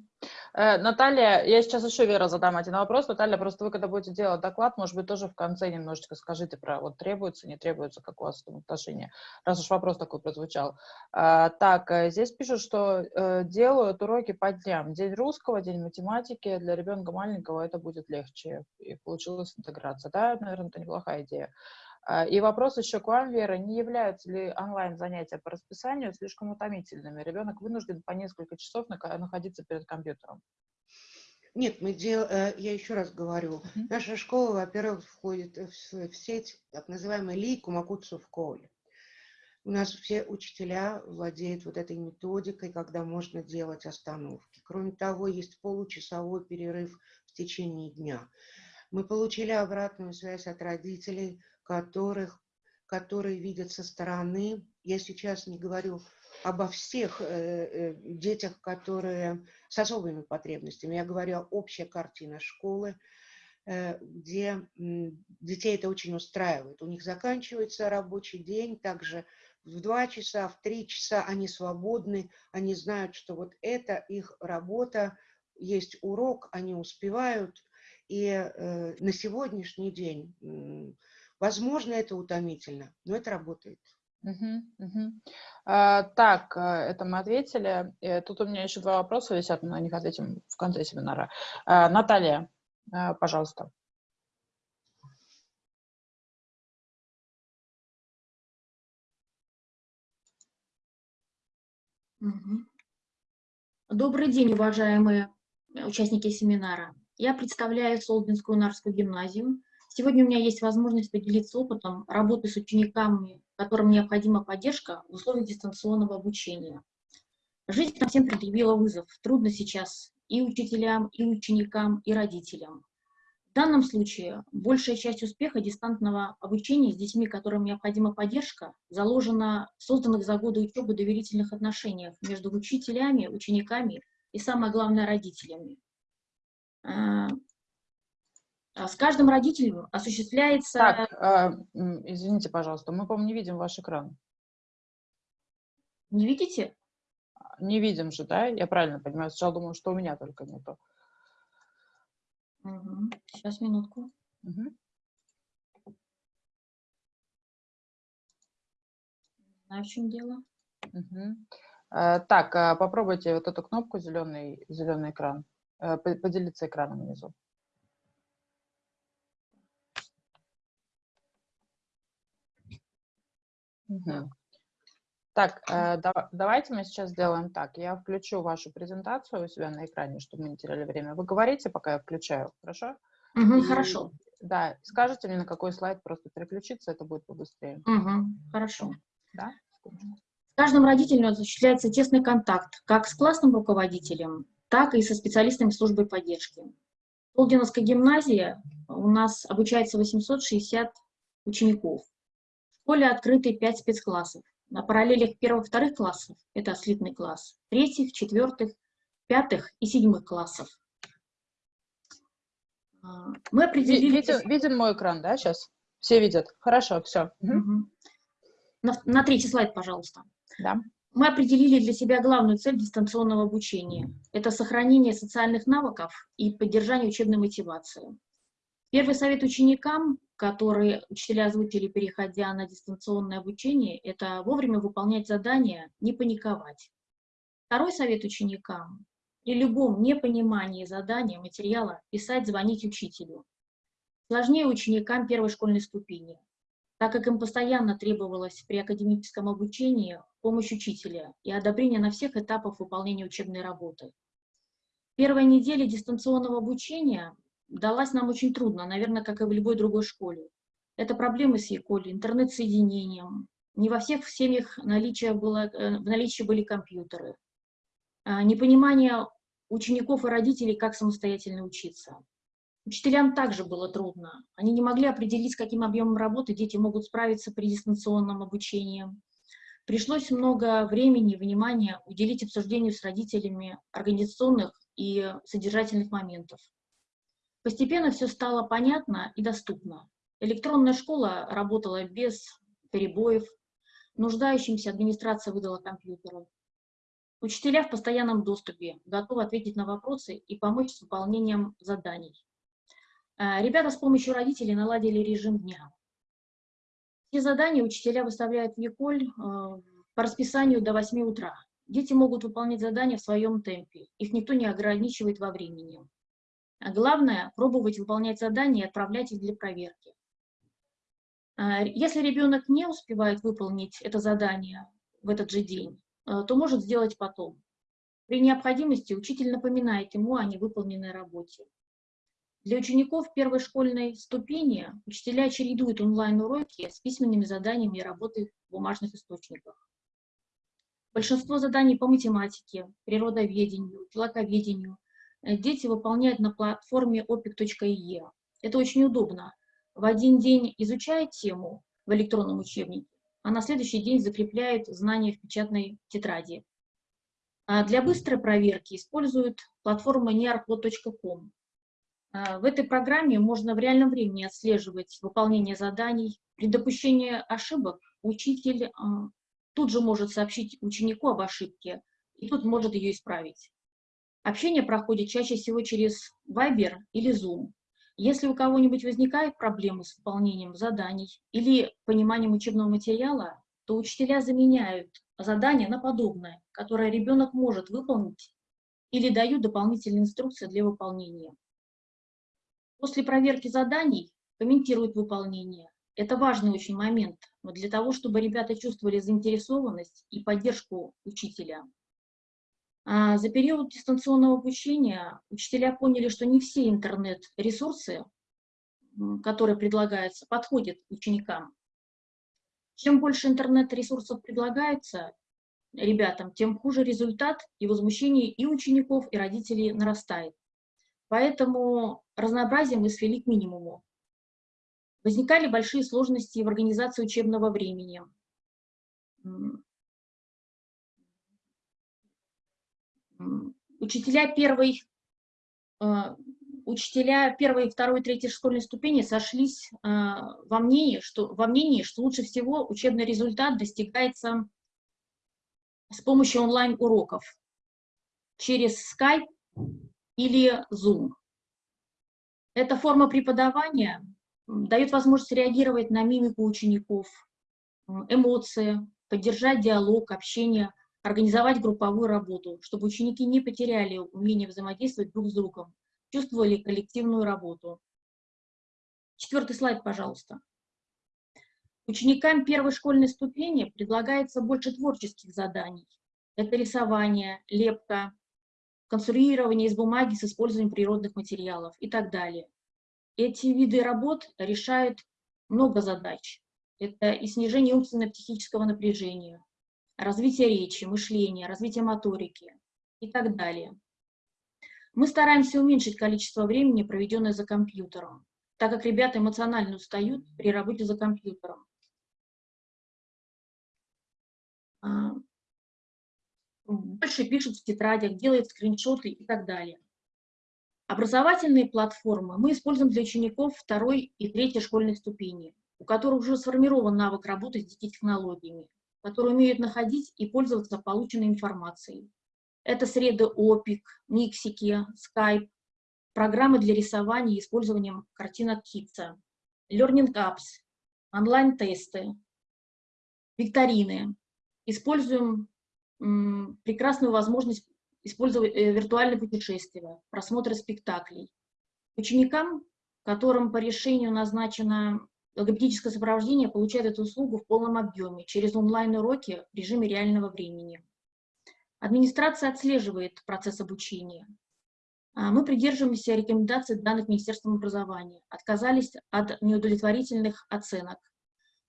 A: Э, Наталья, я сейчас еще, Вера, задам один вопрос. Наталья, просто вы, когда будете делать доклад, может быть, тоже в конце немножечко скажите про вот требуется, не требуется, как у вас там отношения, раз уж вопрос такой прозвучал. А, так, э, здесь пишут, что э, делают уроки по дням. День русского, день математики. Для ребенка маленького это будет легче. И получилась интеграция. Да, наверное, это неплохая идея. А, и вопрос еще к вам, Вера, не являются ли онлайн-занятия по расписанию слишком утомительными? Ребенок вынужден по несколько часов находиться перед компьютером.
C: Нет, мы дел... Э, я еще раз говорю, uh -huh. наша школа, во-первых, входит в, в сеть так называемой Ли Кумакуцу в Коуле. У нас все учителя владеют вот этой методикой, когда можно делать остановки. Кроме того, есть получасовой перерыв в течение дня. Мы получили обратную связь от родителей, которых, которые видят со стороны. Я сейчас не говорю обо всех э, э, детях, которые с особыми потребностями. Я говорю о общей картине школы, э, где детей это очень устраивает. У них заканчивается рабочий день, также в два часа, в три часа они свободны, они знают, что вот это их работа, есть урок, они успевают. И на сегодняшний день Возможно, это утомительно, но это работает.
A: Угу, угу. А, так, э, это мы ответили. Э, тут у меня еще два вопроса висят, мы на них ответим в конце семинара. А, Наталья, а, пожалуйста.
D: Добрый день, уважаемые участники семинара. Я представляю Солдинскую Нарскую гимназию. Сегодня у меня есть возможность поделиться опытом работы с учениками, которым необходима поддержка в условиях дистанционного обучения. Жизнь нам всем предъявила вызов. Трудно сейчас и учителям, и ученикам, и родителям. В данном случае большая часть успеха дистантного обучения с детьми, которым необходима поддержка, заложена в созданных за годы учебы доверительных отношениях между учителями, учениками и, самое главное, родителями. А, с каждым родителем осуществляется...
A: Так, э, извините, пожалуйста, мы, по-моему, не видим ваш экран.
D: Не видите?
A: Не видим же, да? Я правильно понимаю? Сначала думаю, что у меня только нету.
D: Угу. Сейчас, минутку.
A: Мгм.
D: Знаю, в чем дело.
A: Э, Так, а попробуйте вот эту кнопку зеленый, зеленый экран. Э, по- Поделиться экраном внизу. Так, э, дава- давайте мы сейчас сделаем так. Я включу вашу презентацию у себя на экране, чтобы мы не теряли время. Вы говорите, пока я включаю, хорошо?
D: Угу,
A: И-
D: Хорошо.
A: Да, скажите мне, на какой слайд просто переключиться, это будет побыстрее.
D: Угу, хорошо.
A: Да?
D: С каждым родителем осуществляется тесный контакт как с классным руководителем, так и со специалистами службы поддержки. В Полдиновской гимназии у нас обучается 860 учеников. Школе открыты 5 спецклассов. На параллелях первых-вторых классов, это слитный класс, третьих, четвертых, пятых и седьмых классов. А, Мы определили...
A: Виден, виден мой экран, да, сейчас? Все видят? Хорошо, все.
D: Мгм. На, на третий слайд, пожалуйста.
A: Да.
D: Мы определили для себя главную цель дистанционного обучения. Это сохранение социальных навыков и поддержание учебной мотивации. Первый совет ученикам, который учителя озвучили, переходя на дистанционное обучение, это вовремя выполнять задания, не паниковать. Второй совет ученикам – при любом непонимании задания, материала писать, звонить учителю. Сложнее ученикам первой школьной ступени, так как им постоянно требовалось при академическом обучении помощь учителя и одобрение на всех этапах выполнения учебной работы. Первая неделя дистанционного обучения далась нам очень трудно, наверное, как и в любой другой школе. Это проблемы с ЕКОЛи, интернет-соединением. Не во всех семьях наличие было, э, в наличии были компьютеры. А, Непонимание учеников и родителей, как самостоятельно учиться. Учителям также было трудно. Они не могли определить, с каким объемом работы дети могут справиться при дистанционном обучении. Пришлось много времени и внимания уделить обсуждению с родителями организационных и содержательных моментов. Постепенно все стало понятно и доступно. Электронная школа работала без перебоев, нуждающимся администрация выдала компьютеры. Учителя в постоянном доступе, готовы ответить на вопросы и помочь с выполнением заданий. Э, Ребята с помощью родителей наладили режим дня. Все задания учителя выставляют в Яколь э, по расписанию до 8 утра. Дети могут выполнять задания в своем темпе, их никто не ограничивает во времени. А Главное – пробовать выполнять задания и отправлять их для проверки. Э, Если ребенок не успевает выполнить это задание в этот же день, э, то может сделать потом. При необходимости учитель напоминает ему о невыполненной работе. Для учеников первой школьной ступени учителя чередуют онлайн-уроки с письменными заданиями и работой в бумажных источниках. Большинство заданий по математике, природоведению, филоковедению э, дети выполняют на платформе opic.ie. Это очень удобно. В один день изучают тему в электронном учебнике, а на следующий день закрепляют знания в печатной тетради. А для быстрой проверки используют платформу nearpod.com. А, В этой программе можно в реальном времени отслеживать выполнение заданий. При допущении ошибок учитель а, тут же может сообщить ученику об ошибке, и тут может ее исправить. Общение проходит чаще всего через Viber или Zoom. Если у кого-нибудь возникают проблемы с выполнением заданий или пониманием учебного материала, то учителя заменяют задание на подобное, которое ребенок может выполнить, или дают дополнительные инструкции для выполнения. После проверки заданий комментируют выполнение. Это важный очень момент для того, чтобы ребята чувствовали заинтересованность и поддержку учителя. А за период дистанционного обучения учителя поняли, что не все интернет-ресурсы, которые предлагаются, подходят ученикам. Чем больше интернет-ресурсов предлагается ребятам, тем хуже результат и возмущение и учеников, и родителей нарастает. Поэтому разнообразие мы свели к минимуму. Возникали большие сложности в организации учебного времени. М, м, Учителя первой, э, учителя первой, второй, третьей школьной ступени сошлись э, во мнении, что, во мнении, что лучше всего учебный результат достигается с помощью онлайн-уроков через Skype или Zoom. Эта форма преподавания дает возможность реагировать на мимику учеников, эмоции, поддержать диалог, общение, организовать групповую работу, чтобы ученики не потеряли умение взаимодействовать друг с другом, чувствовали коллективную работу. Четвертый слайд, пожалуйста. Ученикам первой школьной ступени предлагается больше творческих заданий. Это рисование, лепка, конструирование из бумаги с использованием природных материалов и так далее. Эти виды работ решают много задач. Это и снижение умственно-психического напряжения, развитие речи, мышления, развитие моторики и так далее. Мы стараемся уменьшить количество времени, проведенное за компьютером, так как ребята эмоционально устают при работе за компьютером. А, больше пишут в тетрадях, делают скриншоты и так далее. Образовательные платформы мы используем для учеников второй и третьей школьной ступени, у которых уже сформирован навык работы с DT-технологиями, которые умеют находить и пользоваться полученной информацией. Это среды OPIC, Миксики, Skype, программы для рисования и использованием картинок Китса, Learning Apps, онлайн-тесты, викторины. Используем прекрасную возможность использовать э, виртуальные путешествия, просмотры спектаклей. Ученикам, которым по решению назначено логопедическое сопровождение, получают эту услугу в полном объеме через онлайн-уроки в режиме реального времени. Администрация отслеживает процесс обучения. А мы придерживаемся рекомендаций данных Министерством образования, отказались от неудовлетворительных оценок,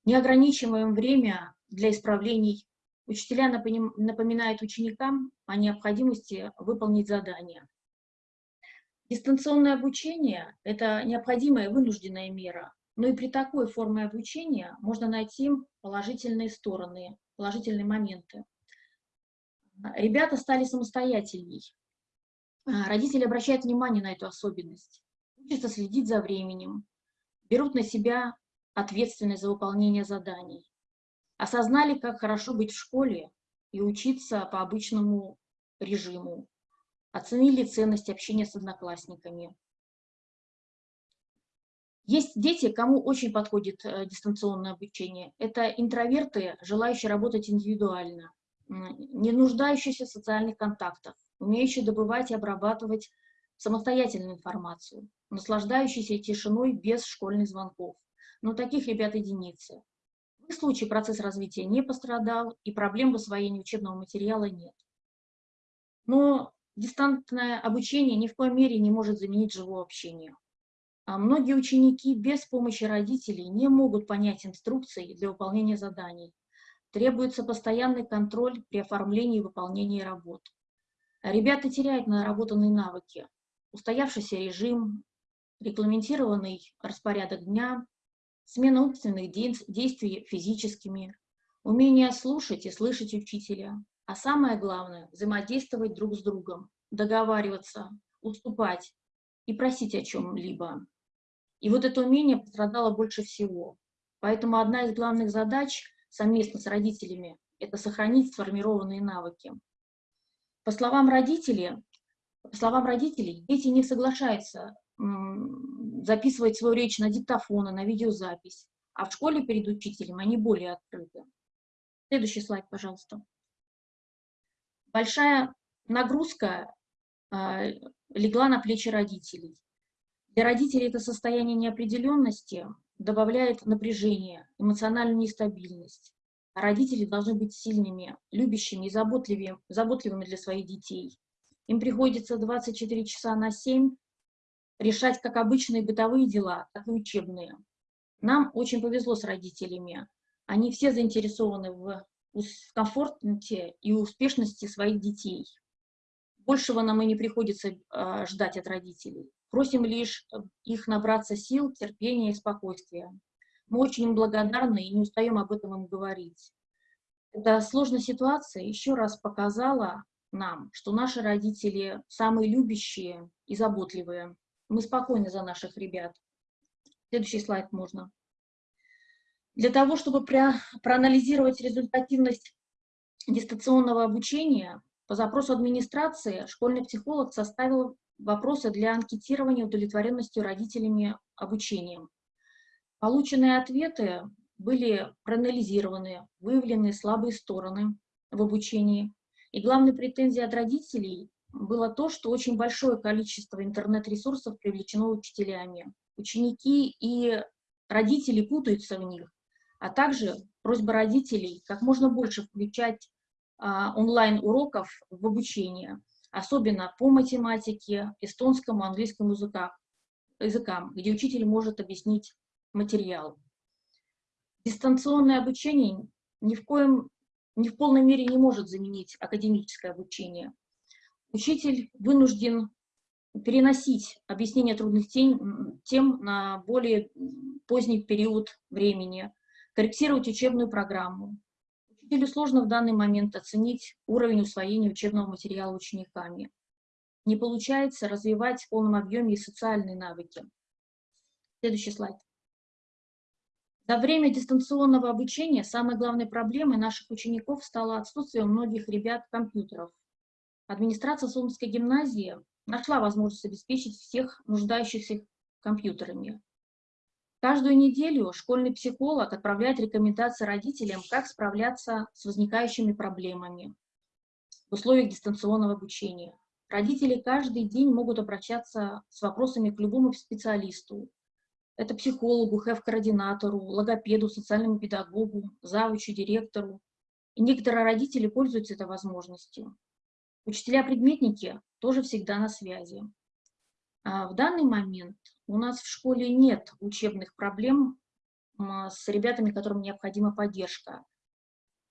D: не ограничиваем время для исправлений Учителя напоминают ученикам о необходимости выполнить задание. Дистанционное обучение – это необходимая вынужденная мера, но и при такой форме обучения можно найти положительные стороны, положительные моменты. Ребята стали самостоятельней. Родители обращают внимание на эту особенность, учатся следить за временем, берут на себя ответственность за выполнение заданий осознали, как хорошо быть в школе и учиться по обычному режиму, оценили ценность общения с одноклассниками. Есть дети, кому очень подходит э, дистанционное обучение. Это интроверты, желающие работать индивидуально, не нуждающиеся в социальных контактах, умеющие добывать и обрабатывать самостоятельную информацию, наслаждающиеся тишиной без школьных звонков. Но таких ребят единицы. В случае процесс развития не пострадал и проблем в освоении учебного материала нет. Но дистантное обучение ни в коей мере не может заменить живое общение. А многие ученики без помощи родителей не могут понять инструкции для выполнения заданий. Требуется постоянный контроль при оформлении и выполнении работ. Ребята теряют наработанные навыки. Устоявшийся режим, регламентированный распорядок дня, смена умственных действий физическими, умение слушать и слышать учителя, а самое главное – взаимодействовать друг с другом, договариваться, уступать и просить о чем-либо. И вот это умение пострадало больше всего. Поэтому одна из главных задач совместно с родителями – это сохранить сформированные навыки. По словам родителей, по словам родителей, дети не соглашаются записывать свою речь на диктофон, на видеозапись. А в школе перед учителем они более открыты. Следующий слайд, пожалуйста. Большая нагрузка э, легла на плечи родителей. Для родителей это состояние неопределенности добавляет напряжение, эмоциональную нестабильность. А родители должны быть сильными, любящими и заботливыми, заботливыми для своих детей. Им приходится 24 часа на 7 решать как обычные бытовые дела, так и учебные. Нам очень повезло с родителями. Они все заинтересованы в, в комфорте и успешности своих детей. Большего нам и не приходится э, ждать от родителей. Просим лишь их набраться сил, терпения и спокойствия. Мы очень им благодарны и не устаем об этом им говорить. Эта сложная ситуация еще раз показала нам, что наши родители самые любящие и заботливые. Мы спокойны за наших ребят. Следующий слайд можно. Для того, чтобы проанализировать результативность дистанционного обучения по запросу администрации школьный психолог составил вопросы для анкетирования удовлетворенностью родителями обучением. Полученные ответы были проанализированы, выявлены слабые стороны в обучении. И главной претензией от родителей было то, что очень большое количество интернет-ресурсов привлечено учителями. Ученики и родители путаются в них, а также просьба родителей как можно больше включать а, онлайн-уроков в обучение, особенно по математике, эстонскому, английскому языкам, языкам, где учитель может объяснить материал. Дистанционное обучение ни в коем, ни в полной мере не может заменить академическое обучение. Учитель вынужден переносить объяснение трудных тем, на более поздний период времени, корректировать учебную программу. Учителю сложно в данный момент оценить уровень усвоения учебного материала учениками. Не получается развивать в полном объеме социальные навыки. Следующий слайд. За время дистанционного обучения самой главной проблемой наших учеников стало отсутствие у многих ребят компьютеров. Администрация Солнцевской гимназии нашла возможность обеспечить всех нуждающихся компьютерами. Каждую неделю школьный психолог отправляет рекомендации родителям, как справляться с возникающими проблемами в условиях дистанционного обучения. Родители каждый день могут обращаться с вопросами к любому специалисту. Это психологу, хэв-координатору, логопеду, социальному педагогу, завучу, директору. И некоторые родители пользуются этой возможностью. Учителя-предметники тоже всегда на связи. А в данный момент у нас в школе нет учебных проблем с ребятами, которым необходима поддержка.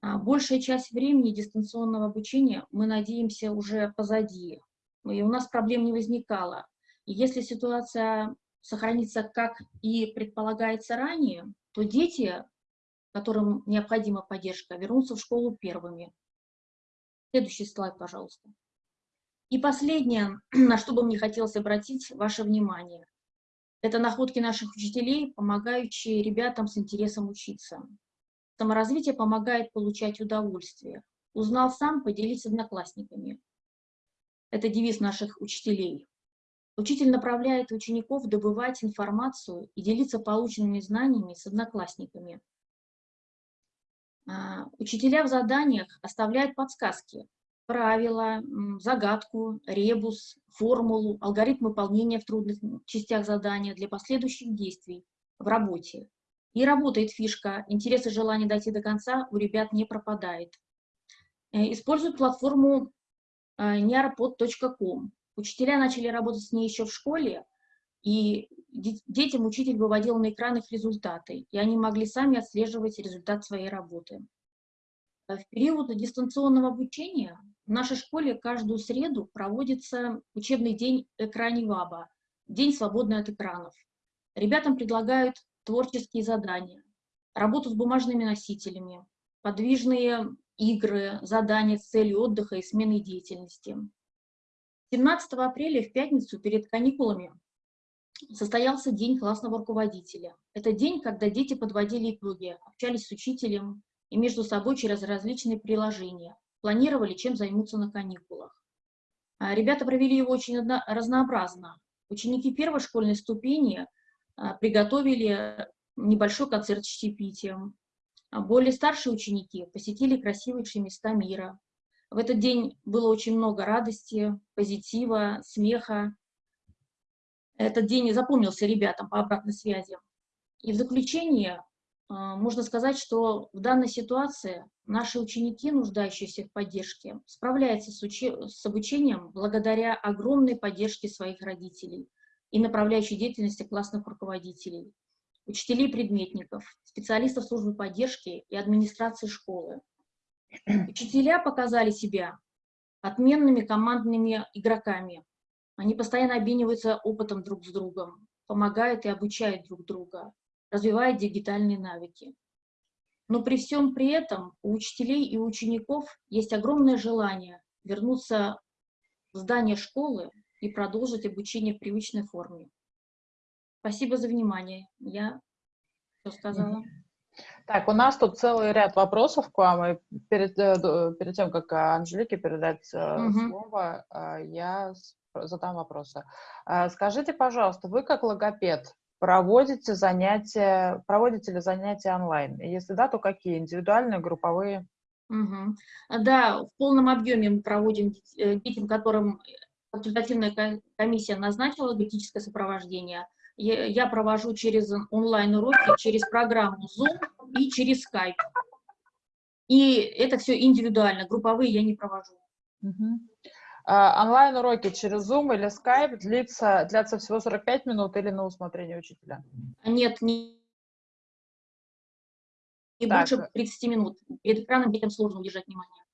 D: А большая часть времени дистанционного обучения, мы надеемся, уже позади. И у нас проблем не возникало. И если ситуация сохранится, как и предполагается ранее, то дети, которым необходима поддержка, вернутся в школу первыми. Следующий слайд, пожалуйста. И последнее, на что бы мне хотелось обратить ваше внимание, это находки наших учителей, помогающие ребятам с интересом учиться. Саморазвитие помогает получать удовольствие. Узнал сам, поделись с одноклассниками. Это девиз наших учителей. Учитель направляет учеников добывать информацию и делиться полученными знаниями с одноклассниками. А, учителя в заданиях оставляют подсказки, правила, загадку, ребус, формулу, алгоритм выполнения в трудных частях задания для последующих действий в работе. И работает фишка, интерес и желание дойти до конца у ребят не пропадает. Э, используют платформу. Э, Учителя начали работать с ней еще в школе, и детям учитель выводил на экран их результаты, и они могли сами отслеживать результат своей работы. В период дистанционного обучения в нашей школе каждую среду проводится учебный день экране ВАБА, день свободный от экранов. Ребятам предлагают творческие задания, работу с бумажными носителями, подвижные игры, задания с целью отдыха и смены деятельности. 17 апреля в пятницу перед каникулами состоялся День классного руководителя. Это день, когда дети подводили итоги, общались с учителем и между собой через различные приложения, планировали, чем займутся на каникулах. А, ребята провели его очень разнообразно. Ученики первой школьной ступени а, приготовили небольшой концерт с чаепитием. А более старшие ученики посетили красивейшие места мира. В этот день было очень много радости, позитива, смеха. Этот день запомнился ребятам по обратной связи. И в заключение можно сказать, что в данной ситуации наши ученики, нуждающиеся в поддержке, справляются с, учи с обучением благодаря огромной поддержке своих родителей и направляющей деятельности классных руководителей, учителей-предметников, специалистов службы поддержки и администрации школы. Учителя показали себя отменными командными игроками. Они постоянно обмениваются опытом друг с другом, помогают и обучают друг друга, развивает дигитальные навыки. Но при всем при этом у учителей и учеников есть огромное желание вернуться в здание школы и продолжить обучение в привычной форме. Спасибо за внимание. Я все сказала.
A: Так, у нас тут целый ряд вопросов к вам. И перед, э, перед тем, как Анжелике передать угу. слово, я задам вопросы. Скажите, пожалуйста, вы как логопед проводите занятия, проводите ли занятия онлайн? Если да, то какие? Индивидуальные, групповые?
D: Угу. Да, в полном объеме мы проводим э, детям, которым консультативная комиссия назначила логопедическое сопровождение. Я провожу через онлайн-уроки, через программу Zoom и через Skype. И это все индивидуально, групповые я не провожу.
A: Угу. А, онлайн-уроки через Zoom или Skype длится, длятся всего 45 минут или на усмотрение учителя?
D: Нет, не, не больше 30 минут. Перед экраном детям сложно удержать внимание.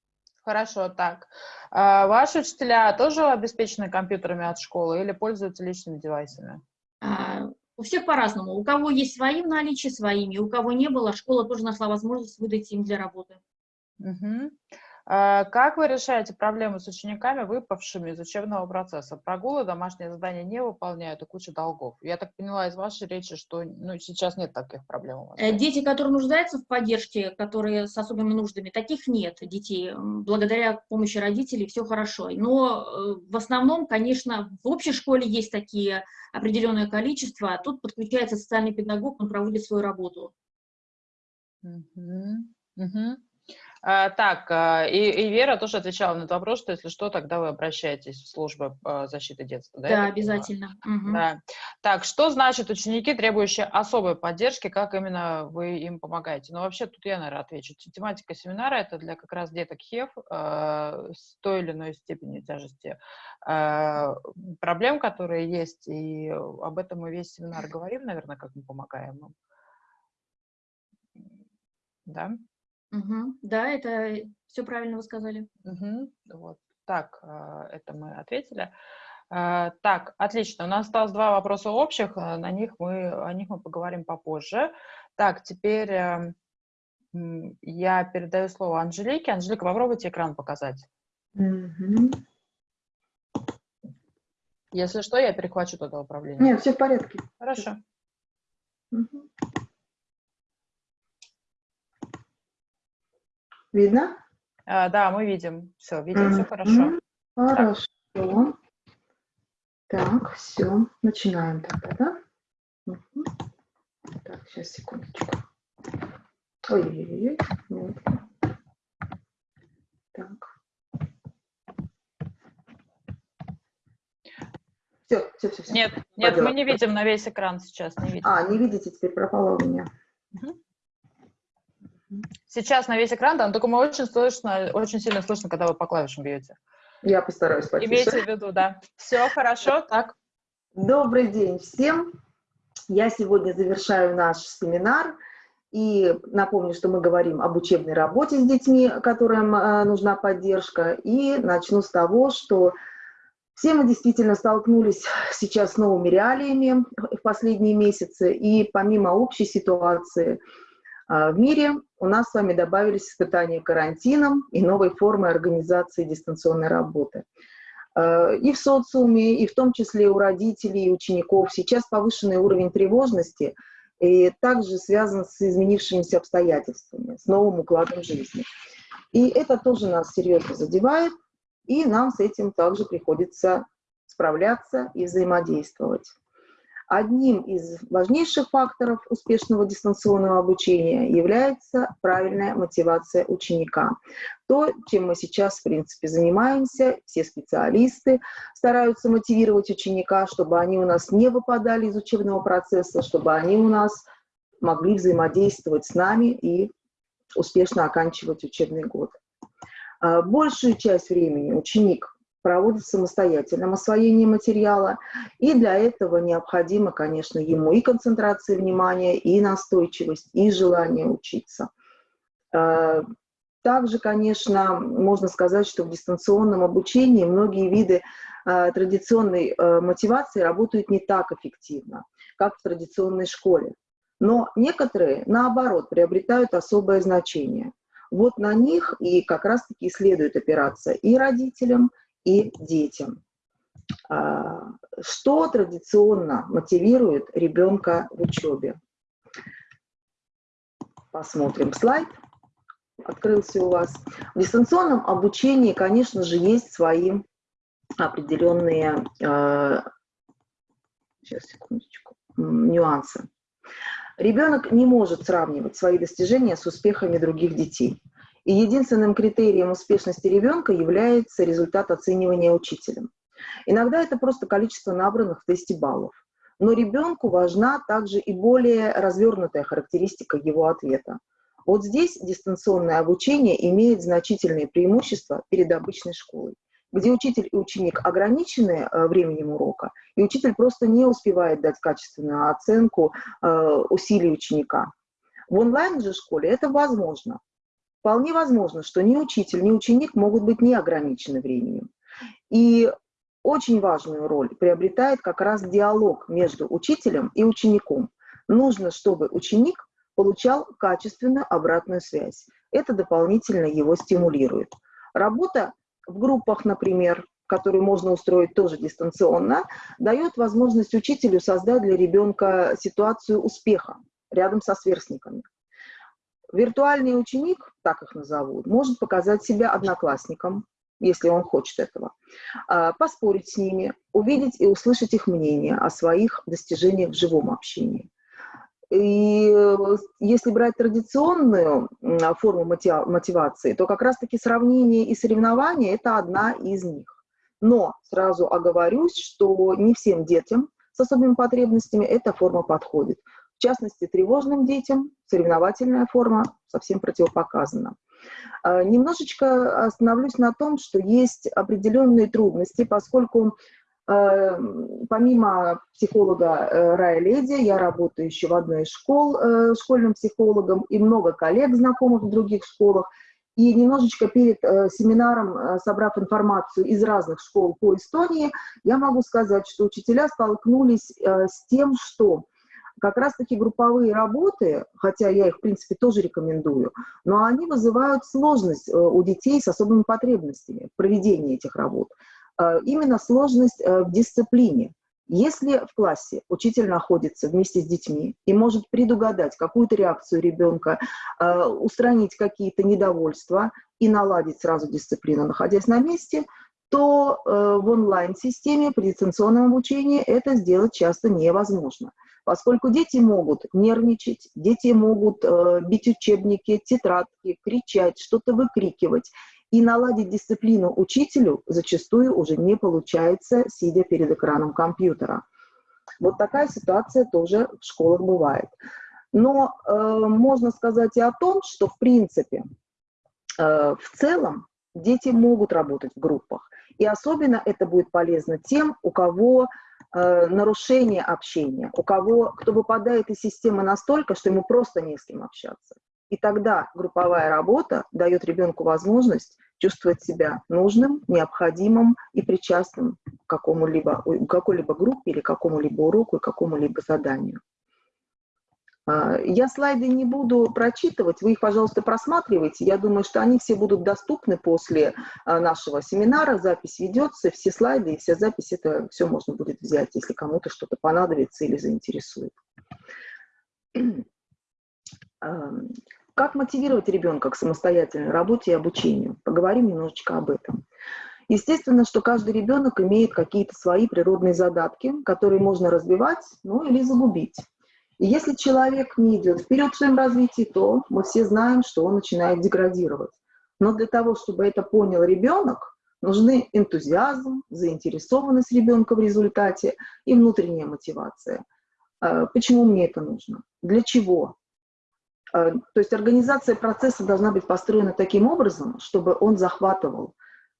A: Хорошо, так. А, ваши учителя тоже обеспечены компьютерами от школы или пользуются личными девайсами?
D: А, у всех по-разному. У кого есть свои в наличии, своими. У кого не было, школа тоже нашла возможность выдать им для работы.
A: Угу. А, как вы решаете проблемы с учениками, выпавшими из учебного процесса? Прогулы, домашние задания не выполняют и куча долгов. Я так поняла из вашей речи, что ну, сейчас нет таких проблем у вас.
D: Э, дети, которые нуждаются в поддержке, которые с особыми нуждами, таких нет детей. Благодаря помощи родителей все хорошо. Но э, в основном, конечно, в общей школе есть такие определенное количество, а тут подключается социальный педагог, он проводит свою работу.
A: Угу. Угу. А, так, а, и, и Вера тоже отвечала на этот вопрос, что если что, тогда вы обращаетесь в службу а, защиты детства.
D: Да, да обязательно.
A: Угу. Да. Так, что значит ученики, требующие особой поддержки, как именно вы им помогаете? Ну, вообще, тут я, наверное, отвечу. Тематика семинара – это для как раз деток ХЕВ э, с той или иной степенью тяжести э, проблем, которые есть, и об этом мы весь семинар говорим, наверное, как мы помогаем им. Да?
D: Угу. Да, это все правильно вы сказали.
A: Угу. Вот так, а, это мы ответили. А, так, отлично. У нас осталось два вопроса общих, а, на них мы, о них мы поговорим попозже. Так, теперь эм, я передаю слово Анжелике. Анжелика, попробуйте экран показать. Угу. Если что, я перехвачу тогда управление.
E: Нет, все в порядке.
A: Хорошо. Угу.
E: Видно?
A: А, да, мы видим. Все, видим, mm -hmm. все хорошо.
E: Хорошо. Так. так, все. Начинаем тогда, да? Угу. Так, сейчас, секундочку. Ой-ой-ой. Так. Все, все, все. все.
A: Нет, нет, мы не видим на весь экран сейчас, не видим.
E: А, не видите, теперь пропало у меня. Угу.
A: Сейчас на весь экран, да, но только мы очень слышно, очень сильно слышно, когда вы по клавишам бьете.
E: Я постараюсь потише.
A: Имейте в виду, да. Все хорошо, так.
E: Добрый день всем. Я сегодня завершаю наш семинар. И напомню, что мы говорим об учебной работе с детьми, которым э, нужна поддержка. И начну с того, что все мы действительно столкнулись сейчас с новыми реалиями в последние месяцы. И помимо общей ситуации, в мире у нас с вами добавились испытания карантином и новой формы организации дистанционной работы. А, и в социуме, и в том числе у родителей и учеников сейчас повышенный уровень тревожности и также связан с изменившимися обстоятельствами, с новым укладом жизни. И это тоже нас серьезно задевает, и нам с этим также приходится справляться и взаимодействовать. Одним из важнейших факторов успешного дистанционного обучения является правильная мотивация ученика. То, чем мы сейчас, в принципе, занимаемся, все специалисты стараются мотивировать ученика, чтобы они у нас не выпадали из учебного процесса, чтобы они у нас могли взаимодействовать с нами и успешно оканчивать учебный год. А, большую часть времени ученик проводит самостоятельном освоении материала. И для этого необходимо, конечно, ему и концентрация внимания, и настойчивость, и желание учиться. Э, также, конечно, можно сказать, что в дистанционном обучении многие виды э, традиционной э, мотивации работают не так эффективно, как в традиционной школе. Но некоторые, наоборот, приобретают особое значение. Вот на них и как раз-таки следует опираться и родителям, и детям. А, что традиционно мотивирует ребенка в учебе? посмотрим слайд. Открылся у вас. В дистанционном обучении, конечно же, есть свои определенные э, сейчас, секундочку, нюансы. Ребенок не может сравнивать свои достижения с успехами других детей. И единственным критерием успешности ребенка является результат оценивания учителем. Иногда это просто количество набранных в тесте баллов. Но ребенку важна также и более развернутая характеристика его ответа. Вот здесь дистанционное обучение имеет значительные преимущества перед обычной школой где учитель и ученик ограничены э, временем урока, и учитель просто не успевает дать качественную оценку э, усилий ученика. В онлайн же школе это возможно. Вполне возможно, что ни учитель, ни ученик могут быть не ограничены временем. И очень важную роль приобретает как раз диалог между учителем и учеником. Нужно, чтобы ученик получал качественную обратную связь. Это дополнительно его стимулирует. Работа в группах, например, которые можно устроить тоже дистанционно, дает возможность учителю создать для ребенка ситуацию успеха рядом со сверстниками. Виртуальный ученик, так их назовут, может показать себя одноклассником, если он хочет этого, а, поспорить с ними, увидеть и услышать их мнение о своих достижениях в живом общении. И э, если брать традиционную форму мотивации, то как раз-таки сравнение и соревнование – это одна из них. Но сразу оговорюсь, что не всем детям с особыми потребностями эта форма подходит. В частности, тревожным детям соревновательная форма совсем противопоказана. А, немножечко остановлюсь на том, что есть определенные трудности, поскольку Эм, помимо психолога э, Рая Леди, я работаю еще в одной из школ э, школьным психологом и много коллег знакомых в других школах. И немножечко перед э, семинаром, собрав информацию из разных школ по Эстонии, я могу сказать, что учителя столкнулись с тем, что как раз-таки групповые работы, хотя я их, в принципе, тоже рекомендую, но они вызывают сложность у детей с особыми потребностями в проведении этих работ. Э, именно сложность э, в дисциплине. Если в классе учитель находится вместе с детьми и может предугадать какую-то реакцию ребенка, э, устранить какие-то недовольства и наладить сразу дисциплину, находясь на месте, то в онлайн-системе при дистанционном обучении это сделать часто невозможно, поскольку дети могут нервничать, дети могут бить учебники, тетрадки, кричать, что-то выкрикивать, и наладить дисциплину учителю зачастую уже не получается, сидя перед экраном компьютера. Вот такая ситуация тоже в школах бывает. Но э, можно сказать и о том, что в принципе, э, в целом дети могут работать в группах. И особенно это будет полезно тем, у кого э, нарушение общения, у кого, кто выпадает из системы настолько, что ему просто не с кем общаться. И тогда групповая работа дает ребенку возможность чувствовать себя нужным, необходимым и причастным к какому-либо, какой-либо группе или какому-либо уроку и какому-либо заданию. А, я слайды не буду прочитывать, вы их, пожалуйста, просматривайте. Я думаю, что они все будут доступны после а, нашего семинара. Запись ведется, все слайды и вся запись, это все можно будет взять, если кому-то что-то понадобится или заинтересует. Как мотивировать ребенка к самостоятельной работе и обучению? Поговорим немножечко об этом. Естественно, что каждый ребенок имеет какие-то свои природные задатки, которые можно развивать, ну или загубить. И если человек не идет вперед в своем развитии, то мы все знаем, что он начинает деградировать. Но для того, чтобы это понял ребенок, нужны энтузиазм, заинтересованность ребенка в результате и внутренняя мотивация. Э, почему мне это нужно? Для чего? Э, то есть организация процесса должна быть построена таким образом, чтобы он захватывал.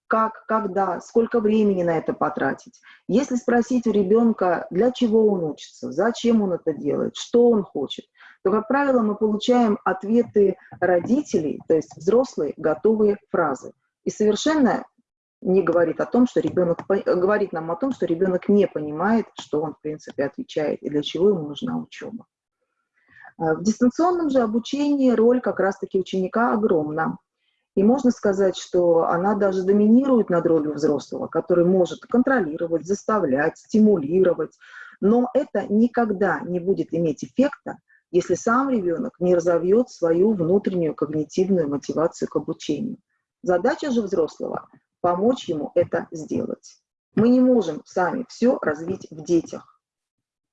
E: Как, когда, сколько времени на это потратить. Если спросить у ребенка, для чего он учится, зачем он это делает, что он хочет, то, как правило, мы получаем ответы родителей, то есть взрослые, готовые фразы. И совершенно не говорит о том, что ребенок говорит нам о том, что ребенок не понимает, что он в принципе отвечает и для чего ему нужна учеба. Э, в дистанционном же обучении роль как раз-таки ученика огромна. И можно сказать, что она даже доминирует над ролью взрослого, который может контролировать, заставлять, стимулировать. Но это никогда не будет иметь эффекта, если сам ребенок не разовьет свою внутреннюю когнитивную мотивацию к обучению. Задача же взрослого – помочь ему это сделать. Мы не можем сами все развить в детях.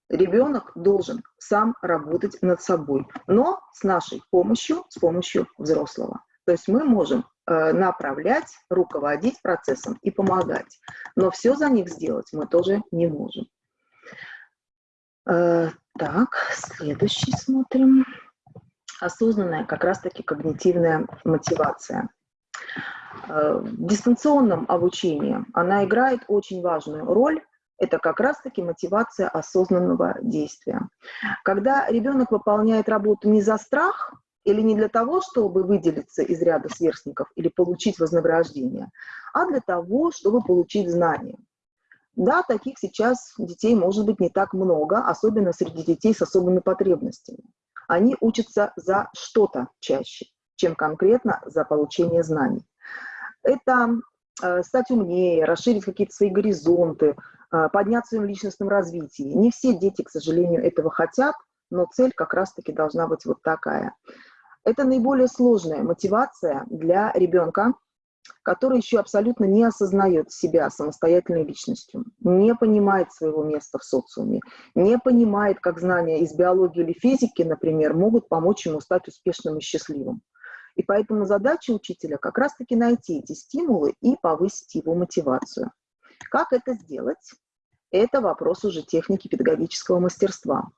E: Ребенок должен сам работать над собой, но с нашей помощью, с помощью взрослого. То есть мы можем э, направлять, руководить процессом и помогать. Но все за них сделать мы тоже не можем. Э, так, следующий смотрим. Осознанная как раз-таки когнитивная мотивация. Э, в дистанционном обучении она играет очень важную роль, это как раз-таки мотивация осознанного действия. Когда ребенок выполняет работу не за страх или не для того, чтобы выделиться из ряда сверстников или получить вознаграждение, а для того, чтобы получить знания. Да, таких сейчас детей может быть не так много, особенно среди детей с особыми потребностями. Они учатся за что-то чаще, чем конкретно за получение знаний. Это э, стать умнее, расширить какие-то свои горизонты, э, поднять в своем личностном развитии. Не все дети, к сожалению, этого хотят, но цель как раз-таки должна быть вот такая. Это наиболее сложная мотивация для ребенка, который еще абсолютно не осознает себя самостоятельной личностью, не понимает своего места в социуме, не понимает, как знания из биологии или физики, например, могут помочь ему стать успешным и счастливым. И поэтому задача учителя как раз-таки найти эти стимулы и повысить его мотивацию. Как это сделать? Это вопрос уже техники педагогического мастерства.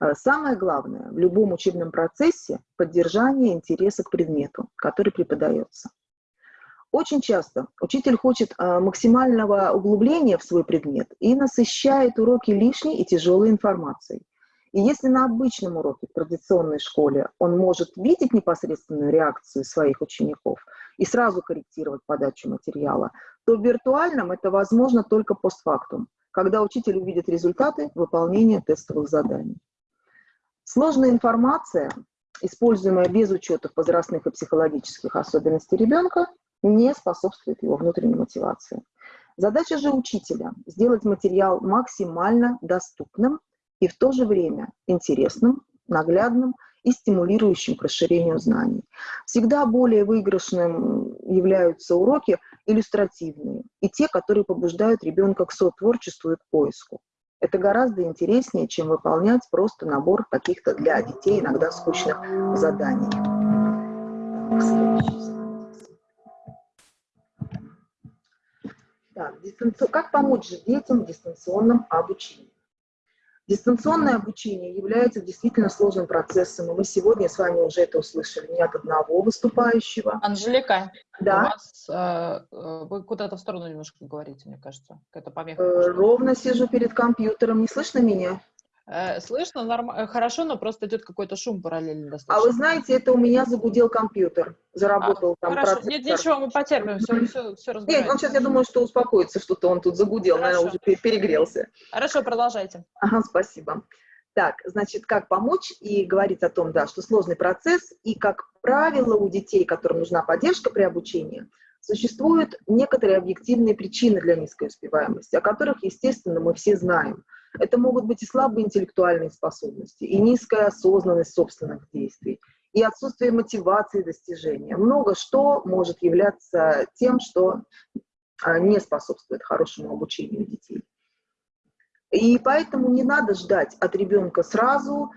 E: Э, самое главное в любом учебном процессе – поддержание интереса к предмету, который преподается. Очень часто учитель хочет а, максимального углубления в свой предмет и насыщает уроки лишней и тяжелой информацией. И если на обычном уроке в традиционной школе он может видеть непосредственную реакцию своих учеников и сразу корректировать подачу материала, то в виртуальном это возможно только постфактум, когда учитель увидит результаты выполнения тестовых заданий. Сложная информация, используемая без учета возрастных и психологических особенностей ребенка, не способствует его внутренней мотивации. Задача же учителя – сделать материал максимально доступным и в то же время интересным, наглядным и стимулирующим к расширению знаний. Всегда более выигрышным являются уроки иллюстративные и те, которые побуждают ребенка к сотворчеству и к поиску. Это гораздо интереснее, чем выполнять просто набор каких-то для детей иногда скучных заданий. Так, как помочь детям в дистанционном обучении? Дистанционное обучение является действительно сложным процессом, и мы сегодня с вами уже это услышали не от одного выступающего.
A: Анжелика,
E: да?
A: у вас, э, э вы куда-то в сторону немножко говорите, мне кажется, какая-то помеха.
E: Э, ровно сижу перед компьютером, не слышно меня?
A: Э, слышно норм... Э, хорошо, но просто идет какой-то шум параллельно достаточно.
E: А вы знаете, это у меня загудел компьютер, заработал а, там
A: Хорошо, процессор. нет, ничего, мы потерпим, все, все, все разбираем.
E: Нет, он сейчас, я думаю, что успокоится, что-то он тут загудел, хорошо. наверное, уже перегрелся.
A: Хорошо, продолжайте.
E: Ага, спасибо. Так, значит, как помочь и говорить о том, да, что сложный процесс, и, как правило, у детей, которым нужна поддержка при обучении, существуют некоторые объективные причины для низкой успеваемости, о которых, естественно, мы все знаем – это могут быть и слабые интеллектуальные способности, и низкая осознанность собственных действий, и отсутствие мотивации достижения. Много что может являться тем, что а, не способствует хорошему обучению детей. И поэтому не надо ждать от ребенка сразу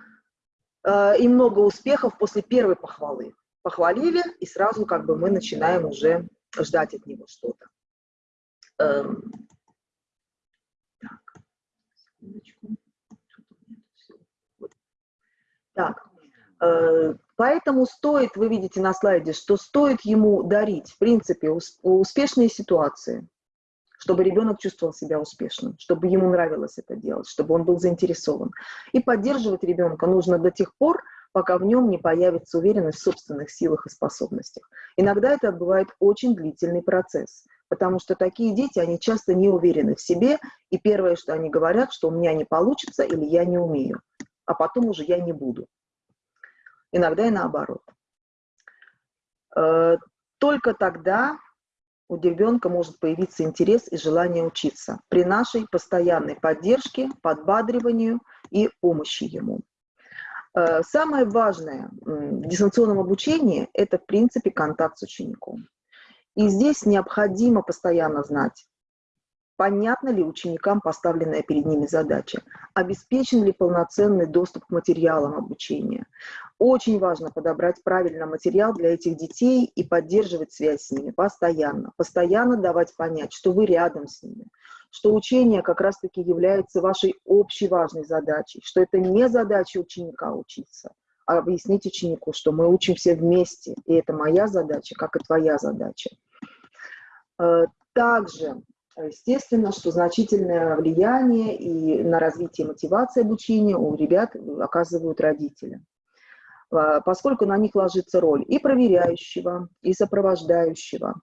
E: э, и много успехов после первой похвалы. Похвалили, и сразу как бы мы начинаем уже ждать от него что-то. Эм, так, э, поэтому стоит, вы видите на слайде, что стоит ему дарить, в принципе, успешные ситуации, чтобы ребенок чувствовал себя успешным, чтобы ему нравилось это делать, чтобы он был заинтересован. И поддерживать ребенка нужно до тех пор, пока в нем не появится уверенность в собственных силах и способностях. Иногда это бывает очень длительный процесс потому что такие дети, они часто не уверены в себе, и первое, что они говорят, что у меня не получится или я не умею, а потом уже я не буду. Иногда и наоборот. Э, только тогда у ребенка может появиться интерес и желание учиться при нашей постоянной поддержке, подбадриванию и помощи ему. Э, самое важное в дистанционном обучении – это, в принципе, контакт с учеником. И здесь необходимо постоянно знать, понятна ли ученикам поставленная перед ними задача, обеспечен ли полноценный доступ к материалам обучения. Очень важно подобрать правильно материал для этих детей и поддерживать связь с ними постоянно. Постоянно давать понять, что вы рядом с ними, что учение как раз-таки является вашей общей важной задачей, что это не задача ученика учиться, а объяснить ученику, что мы учим все вместе, и это моя задача, как и твоя задача. Э, также, естественно, что значительное влияние и на развитие мотивации обучения у ребят оказывают родители э, поскольку на них ложится роль и проверяющего, и сопровождающего,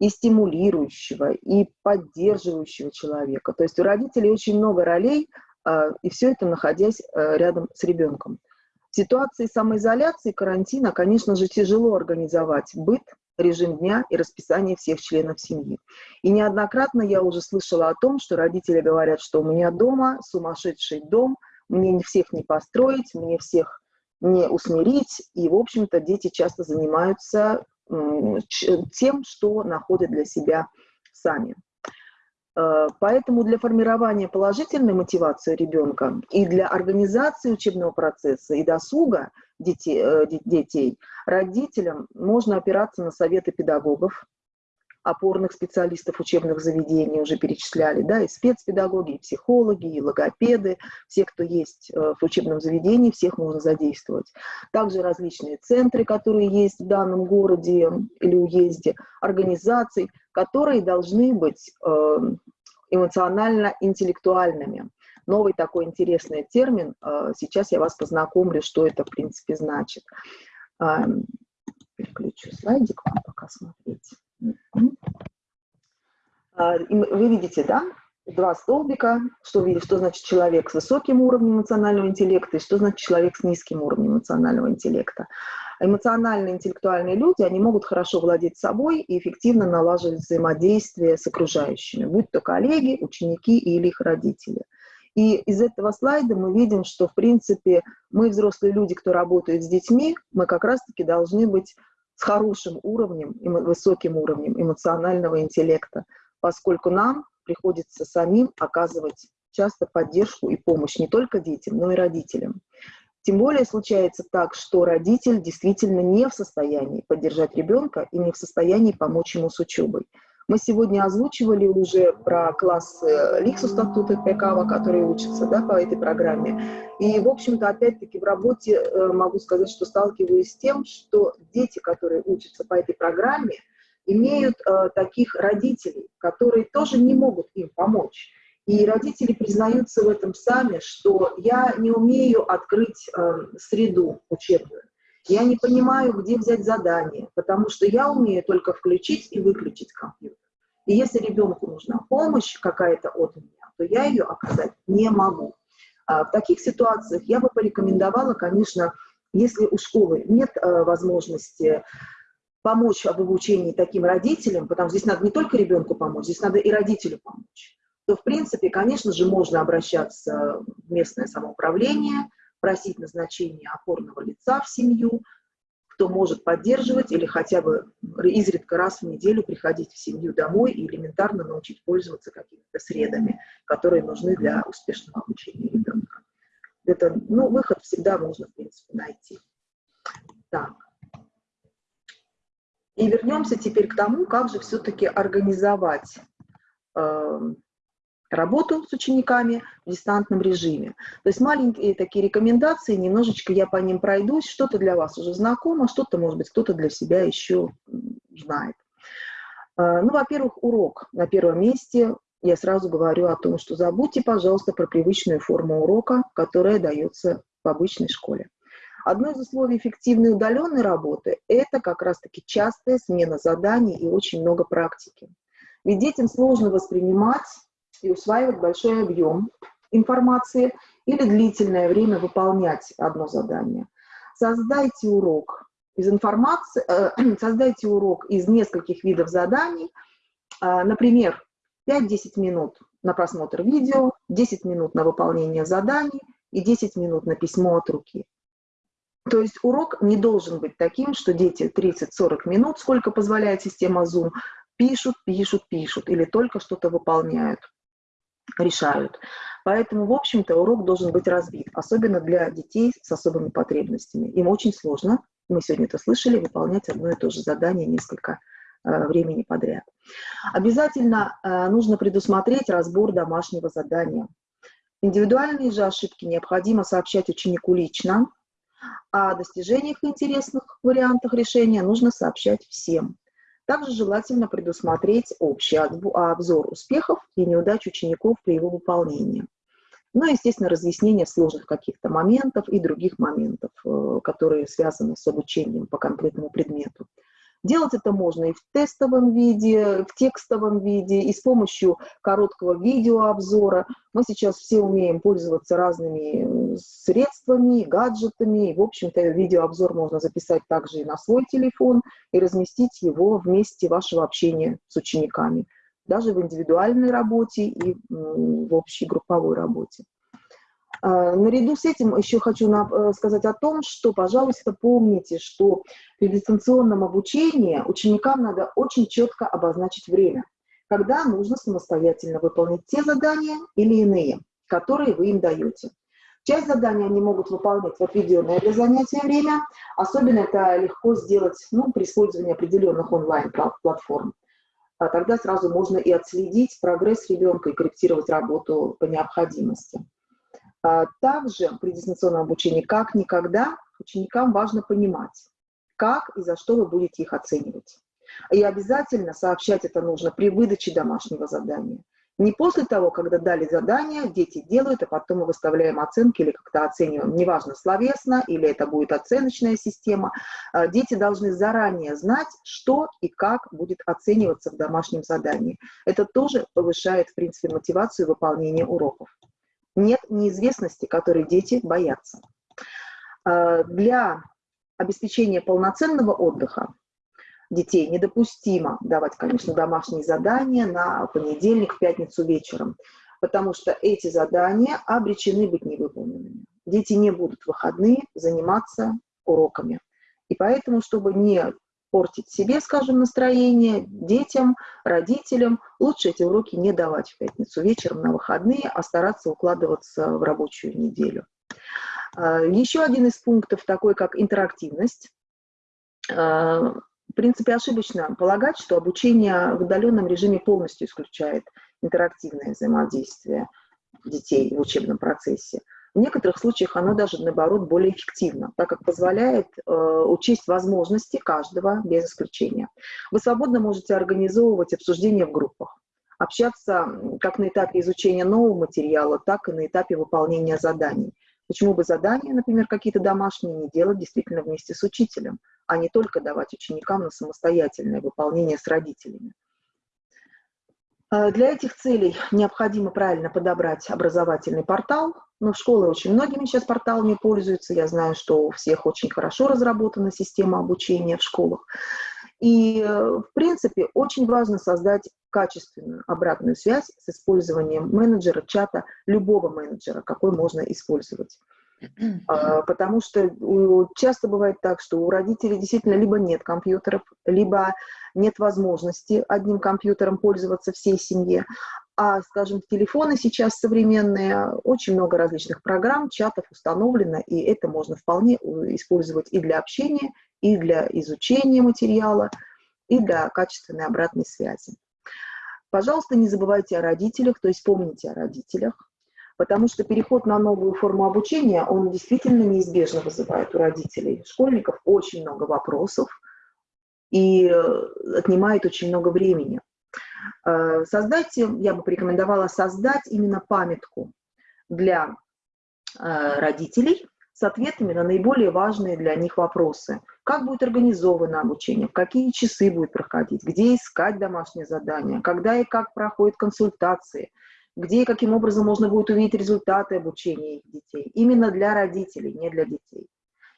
E: и стимулирующего, и поддерживающего человека. То есть у родителей очень много ролей, а, и все это находясь э, рядом с ребенком. В ситуации самоизоляции, карантина, конечно же, тяжело организовать быт, режим дня и расписание всех членов семьи. И неоднократно я уже слышала о том, что родители говорят, что у меня дома сумасшедший дом, мне всех не построить, мне всех не усмирить. И, в общем-то, дети часто занимаются тем, что находят для себя сами. Э, поэтому для формирования положительной мотивации ребенка и для организации учебного процесса и досуга детей, э, детей родителям можно опираться на советы педагогов, опорных специалистов учебных заведений уже перечисляли, да, и спецпедагоги, и психологи, и логопеды, все, кто есть э, в учебном заведении, всех можно задействовать. Также различные центры, которые есть в данном городе или уезде, организации, которые должны быть э, эмоционально-интеллектуальными. Новый такой интересный термин, э, сейчас я вас познакомлю, что это в принципе значит. Эм, переключу слайдик вам пока смотреть. А, вы видите, да, два столбика, что, что значит человек с высоким уровнем эмоционального интеллекта и что значит человек с низким уровнем эмоционального интеллекта. Эмоционально-интеллектуальные люди, они могут хорошо владеть собой и эффективно налаживать взаимодействие с окружающими, будь то коллеги, ученики или их родители. И из этого слайда мы видим, что, в принципе, мы, взрослые люди, кто работает с детьми, мы как раз-таки должны быть с хорошим уровнем, высоким уровнем эмоционального интеллекта, поскольку нам приходится самим оказывать часто поддержку и помощь не только детям, но и родителям. Тем более случается так, что родитель действительно не в состоянии поддержать ребенка и не в состоянии помочь ему с учебой. Мы сегодня озвучивали уже про классы Ликсу статута Пекава, которые учатся да, по этой программе. И, в общем-то, опять-таки в работе э, могу сказать, что сталкиваюсь с тем, что дети, которые учатся по этой программе, имеют э, таких родителей, которые тоже не могут им помочь. И родители признаются в этом сами, что я не умею открыть э, среду учебную. Я не понимаю, где взять задание, потому что я умею только включить и выключить компьютер. И если ребенку нужна помощь какая-то от меня, то я ее оказать не могу. А в таких ситуациях я бы порекомендовала, конечно, если у школы нет э, возможности помочь об обучении таким родителям, потому что здесь надо не только ребенку помочь, здесь надо и родителю помочь, то, в принципе, конечно же, можно обращаться в местное самоуправление, просить назначение опорного лица в семью, кто может поддерживать или хотя бы изредка раз в неделю приходить в семью домой и элементарно научить пользоваться какими-то средами, которые нужны для успешного обучения ребенка. Это, ну, выход всегда можно, в принципе, найти. Так. И вернемся теперь к тому, как же все-таки организовать э, работу с учениками в дистантном режиме. То есть маленькие такие рекомендации, немножечко я по ним пройдусь, что-то для вас уже знакомо, что-то, может быть, кто-то для себя еще знает. А, ну, во-первых, урок на первом месте. Я сразу говорю о том, что забудьте, пожалуйста, про привычную форму урока, которая дается в обычной школе. Одно из условий эффективной удаленной работы – это как раз-таки частая смена заданий и очень много практики. Ведь детям сложно воспринимать и усваивать большой объем информации или длительное время выполнять одно задание. Создайте урок из информации, э, создайте урок из нескольких видов заданий, э, например, 5-10 минут на просмотр видео, 10 минут на выполнение заданий и 10 минут на письмо от руки. То есть урок не должен быть таким, что дети 30-40 минут, сколько позволяет система Zoom, пишут, пишут, пишут или только что-то выполняют, решают. Поэтому, в общем-то, урок должен быть разбит, особенно для детей с особыми потребностями. Им очень сложно, мы сегодня это слышали, выполнять одно и то же задание несколько э, времени подряд. Обязательно э, нужно предусмотреть разбор домашнего задания. Индивидуальные же ошибки необходимо сообщать ученику лично, а о достижениях интересных вариантах решения нужно сообщать всем. Также желательно предусмотреть общий обзор успехов и неудач учеников при его выполнении. Ну и, естественно, разъяснение сложных каких-то моментов и других моментов, э, которые связаны с обучением по конкретному предмету. Делать это можно и в тестовом виде, в текстовом виде, и с помощью короткого видеообзора. Мы сейчас все умеем пользоваться разными средствами, гаджетами. И, в общем-то, видеообзор можно записать также и на свой телефон и разместить его в месте вашего общения с учениками, даже в индивидуальной работе и в общей групповой работе. А, наряду с этим еще хочу э, сказать о том, что, пожалуйста, помните, что при дистанционном обучении ученикам надо очень четко обозначить время, когда нужно самостоятельно выполнить те задания или иные, которые вы им даете. Часть заданий они могут выполнять в отведенное для занятия время, особенно это легко сделать ну, при использовании определенных онлайн-платформ. А тогда сразу можно и отследить прогресс ребенка и корректировать работу по необходимости. А также при дистанционном обучении, как никогда, ученикам важно понимать, как и за что вы будете их оценивать. И обязательно сообщать это нужно при выдаче домашнего задания. Не после того, когда дали задание, дети делают, а потом мы выставляем оценки или как-то оцениваем, неважно, словесно или это будет оценочная система. А дети должны заранее знать, что и как будет оцениваться в домашнем задании. Это тоже повышает, в принципе, мотивацию выполнения уроков нет неизвестности, которой дети боятся. А, для обеспечения полноценного отдыха детей недопустимо давать, конечно, домашние задания на понедельник, пятницу вечером, потому что эти задания обречены быть невыполненными. Дети не будут в выходные заниматься уроками. И поэтому, чтобы не портить себе, скажем, настроение, детям, родителям. Лучше эти уроки не давать в пятницу вечером на выходные, а стараться укладываться в рабочую неделю. А, Еще один из пунктов такой, как интерактивность. А, в принципе, ошибочно полагать, что обучение в удаленном режиме полностью исключает интерактивное взаимодействие детей в учебном процессе. В некоторых случаях оно даже, наоборот, более эффективно, так как позволяет э, учесть возможности каждого без исключения. Вы свободно можете организовывать обсуждения в группах, общаться как на этапе изучения нового материала, так и на этапе выполнения заданий. Почему бы задания, например, какие-то домашние, не делать действительно вместе с учителем, а не только давать ученикам на самостоятельное выполнение с родителями. Э, для этих целей необходимо правильно подобрать образовательный портал. Но в школы очень многими сейчас порталами пользуются. Я знаю, что у всех очень хорошо разработана система обучения в школах. И, э, в принципе, очень важно создать качественную обратную связь с использованием менеджера, чата, любого менеджера, какой можно использовать. А, потому что часто бывает так, что у родителей действительно либо нет компьютеров, либо нет возможности одним компьютером пользоваться всей семье. А, скажем, телефоны сейчас современные, очень много различных программ, чатов установлено, и это можно вполне использовать и для общения, и для изучения материала, и для качественной обратной связи. Пожалуйста, не забывайте о родителях, то есть помните о родителях, потому что переход на новую форму обучения, он действительно неизбежно вызывает у родителей, школьников очень много вопросов и э, отнимает очень много времени. Э, создайте, я бы порекомендовала создать именно памятку для э, родителей с ответами на наиболее важные для них вопросы. Как будет организовано обучение, в какие часы будет проходить, где искать домашние задания, когда и как проходят консультации – где и каким образом можно будет увидеть результаты обучения их детей. Именно для родителей, не для детей.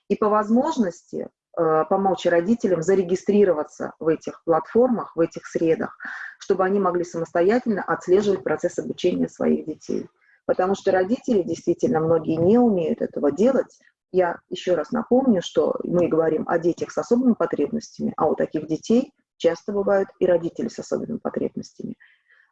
E: И по возможности помочь родителям зарегистрироваться в этих платформах, в этих средах, чтобы они могли самостоятельно отслеживать процесс обучения своих детей. Потому что родители действительно многие не умеют этого делать, я еще раз напомню, что мы говорим о детях с особыми потребностями, а у таких детей часто бывают и родители с особыми потребностями.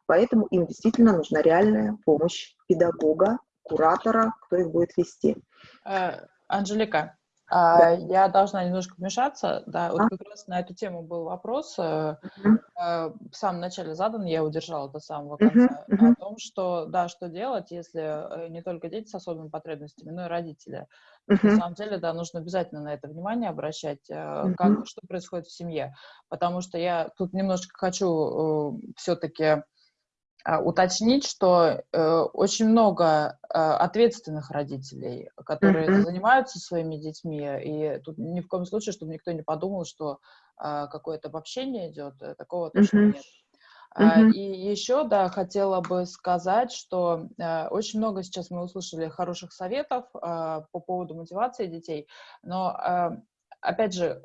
E: Поэтому им действительно нужна реальная помощь педагога, куратора, кто их будет вести.
A: Э, Анжелика, да. Я должна немножко вмешаться. Да, вот а? как раз на эту тему был вопрос. Uh -huh. В самом начале задан, я удержала до самого конца, uh -huh. о том, что, да, что делать, если э, не только дети с особыми потребностями, но и родители. Uh -huh. На самом деле, да, нужно обязательно на это внимание обращать, uh как, что происходит в семье. Потому что я тут немножечко хочу э, все-таки а, уточнить, что э, очень много э, ответственных родителей, которые mm-hmm. занимаются своими детьми, и тут ни в коем случае, чтобы никто не подумал, что э, какое-то обобщение идет, э, такого точно mm-hmm. нет. Uh-huh. И еще, да, хотела бы сказать, что э, очень много сейчас мы услышали хороших советов э, по поводу мотивации детей, но, э, опять же,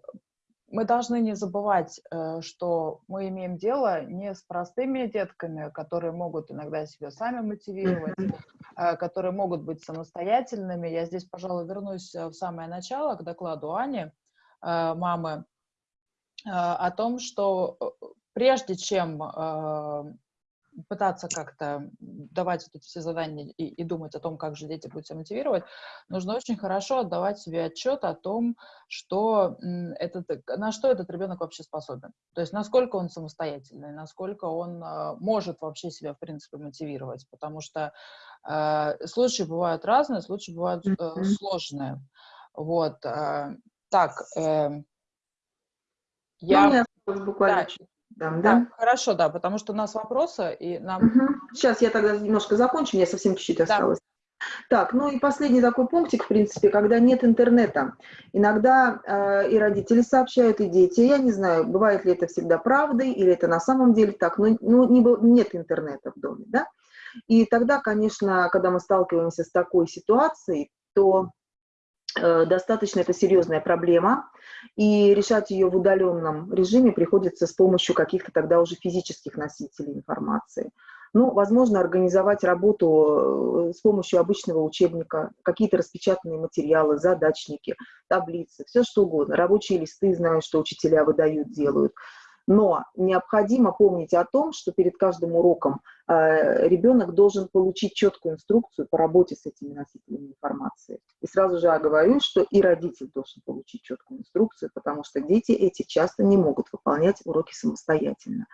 A: мы должны не забывать, э, что мы имеем дело не с простыми детками, которые могут иногда себя сами мотивировать, э, которые могут быть самостоятельными. Я здесь, пожалуй, вернусь э, в самое начало к докладу Ани, мамы, о том, что прежде чем пытаться как-то давать вот эти все задания и, и думать о том, как же дети будут себя мотивировать, нужно очень хорошо отдавать себе отчет о том, что этот, на что этот ребенок вообще способен. То есть насколько он самостоятельный, насколько он э, может вообще себя, в принципе, мотивировать. Потому что э, случаи бывают разные, случаи бывают э, сложные. Вот. Э, так, э,
E: я... Ну, буквально да,
A: там, да? да? Хорошо, да, потому что у нас вопросы, и нам...
E: Угу. Сейчас я тогда немножко закончу, мне совсем чуть-чуть осталось. Да. Так, ну и последний такой пунктик, в принципе, когда нет интернета. Иногда э, и родители сообщают, и дети. Я не знаю, бывает ли это всегда правдой, или это на самом деле так, но ну, не, нет интернета в доме, да. И тогда, конечно, когда мы сталкиваемся с такой ситуацией, то достаточно это серьезная проблема, и решать ее в удаленном режиме приходится с помощью каких-то тогда уже физических носителей информации. Ну, возможно, организовать работу э, с помощью обычного учебника, какие-то распечатанные материалы, задачники, таблицы, все что угодно. Рабочие листы, знаю, что учителя выдают, делают. Но необходимо помнить о том, что перед каждым уроком э, ребенок должен получить четкую инструкцию по работе с этими носителями информации. И сразу же я говорю, что и родитель должен получить четкую инструкцию, потому что дети эти часто не могут выполнять уроки самостоятельно.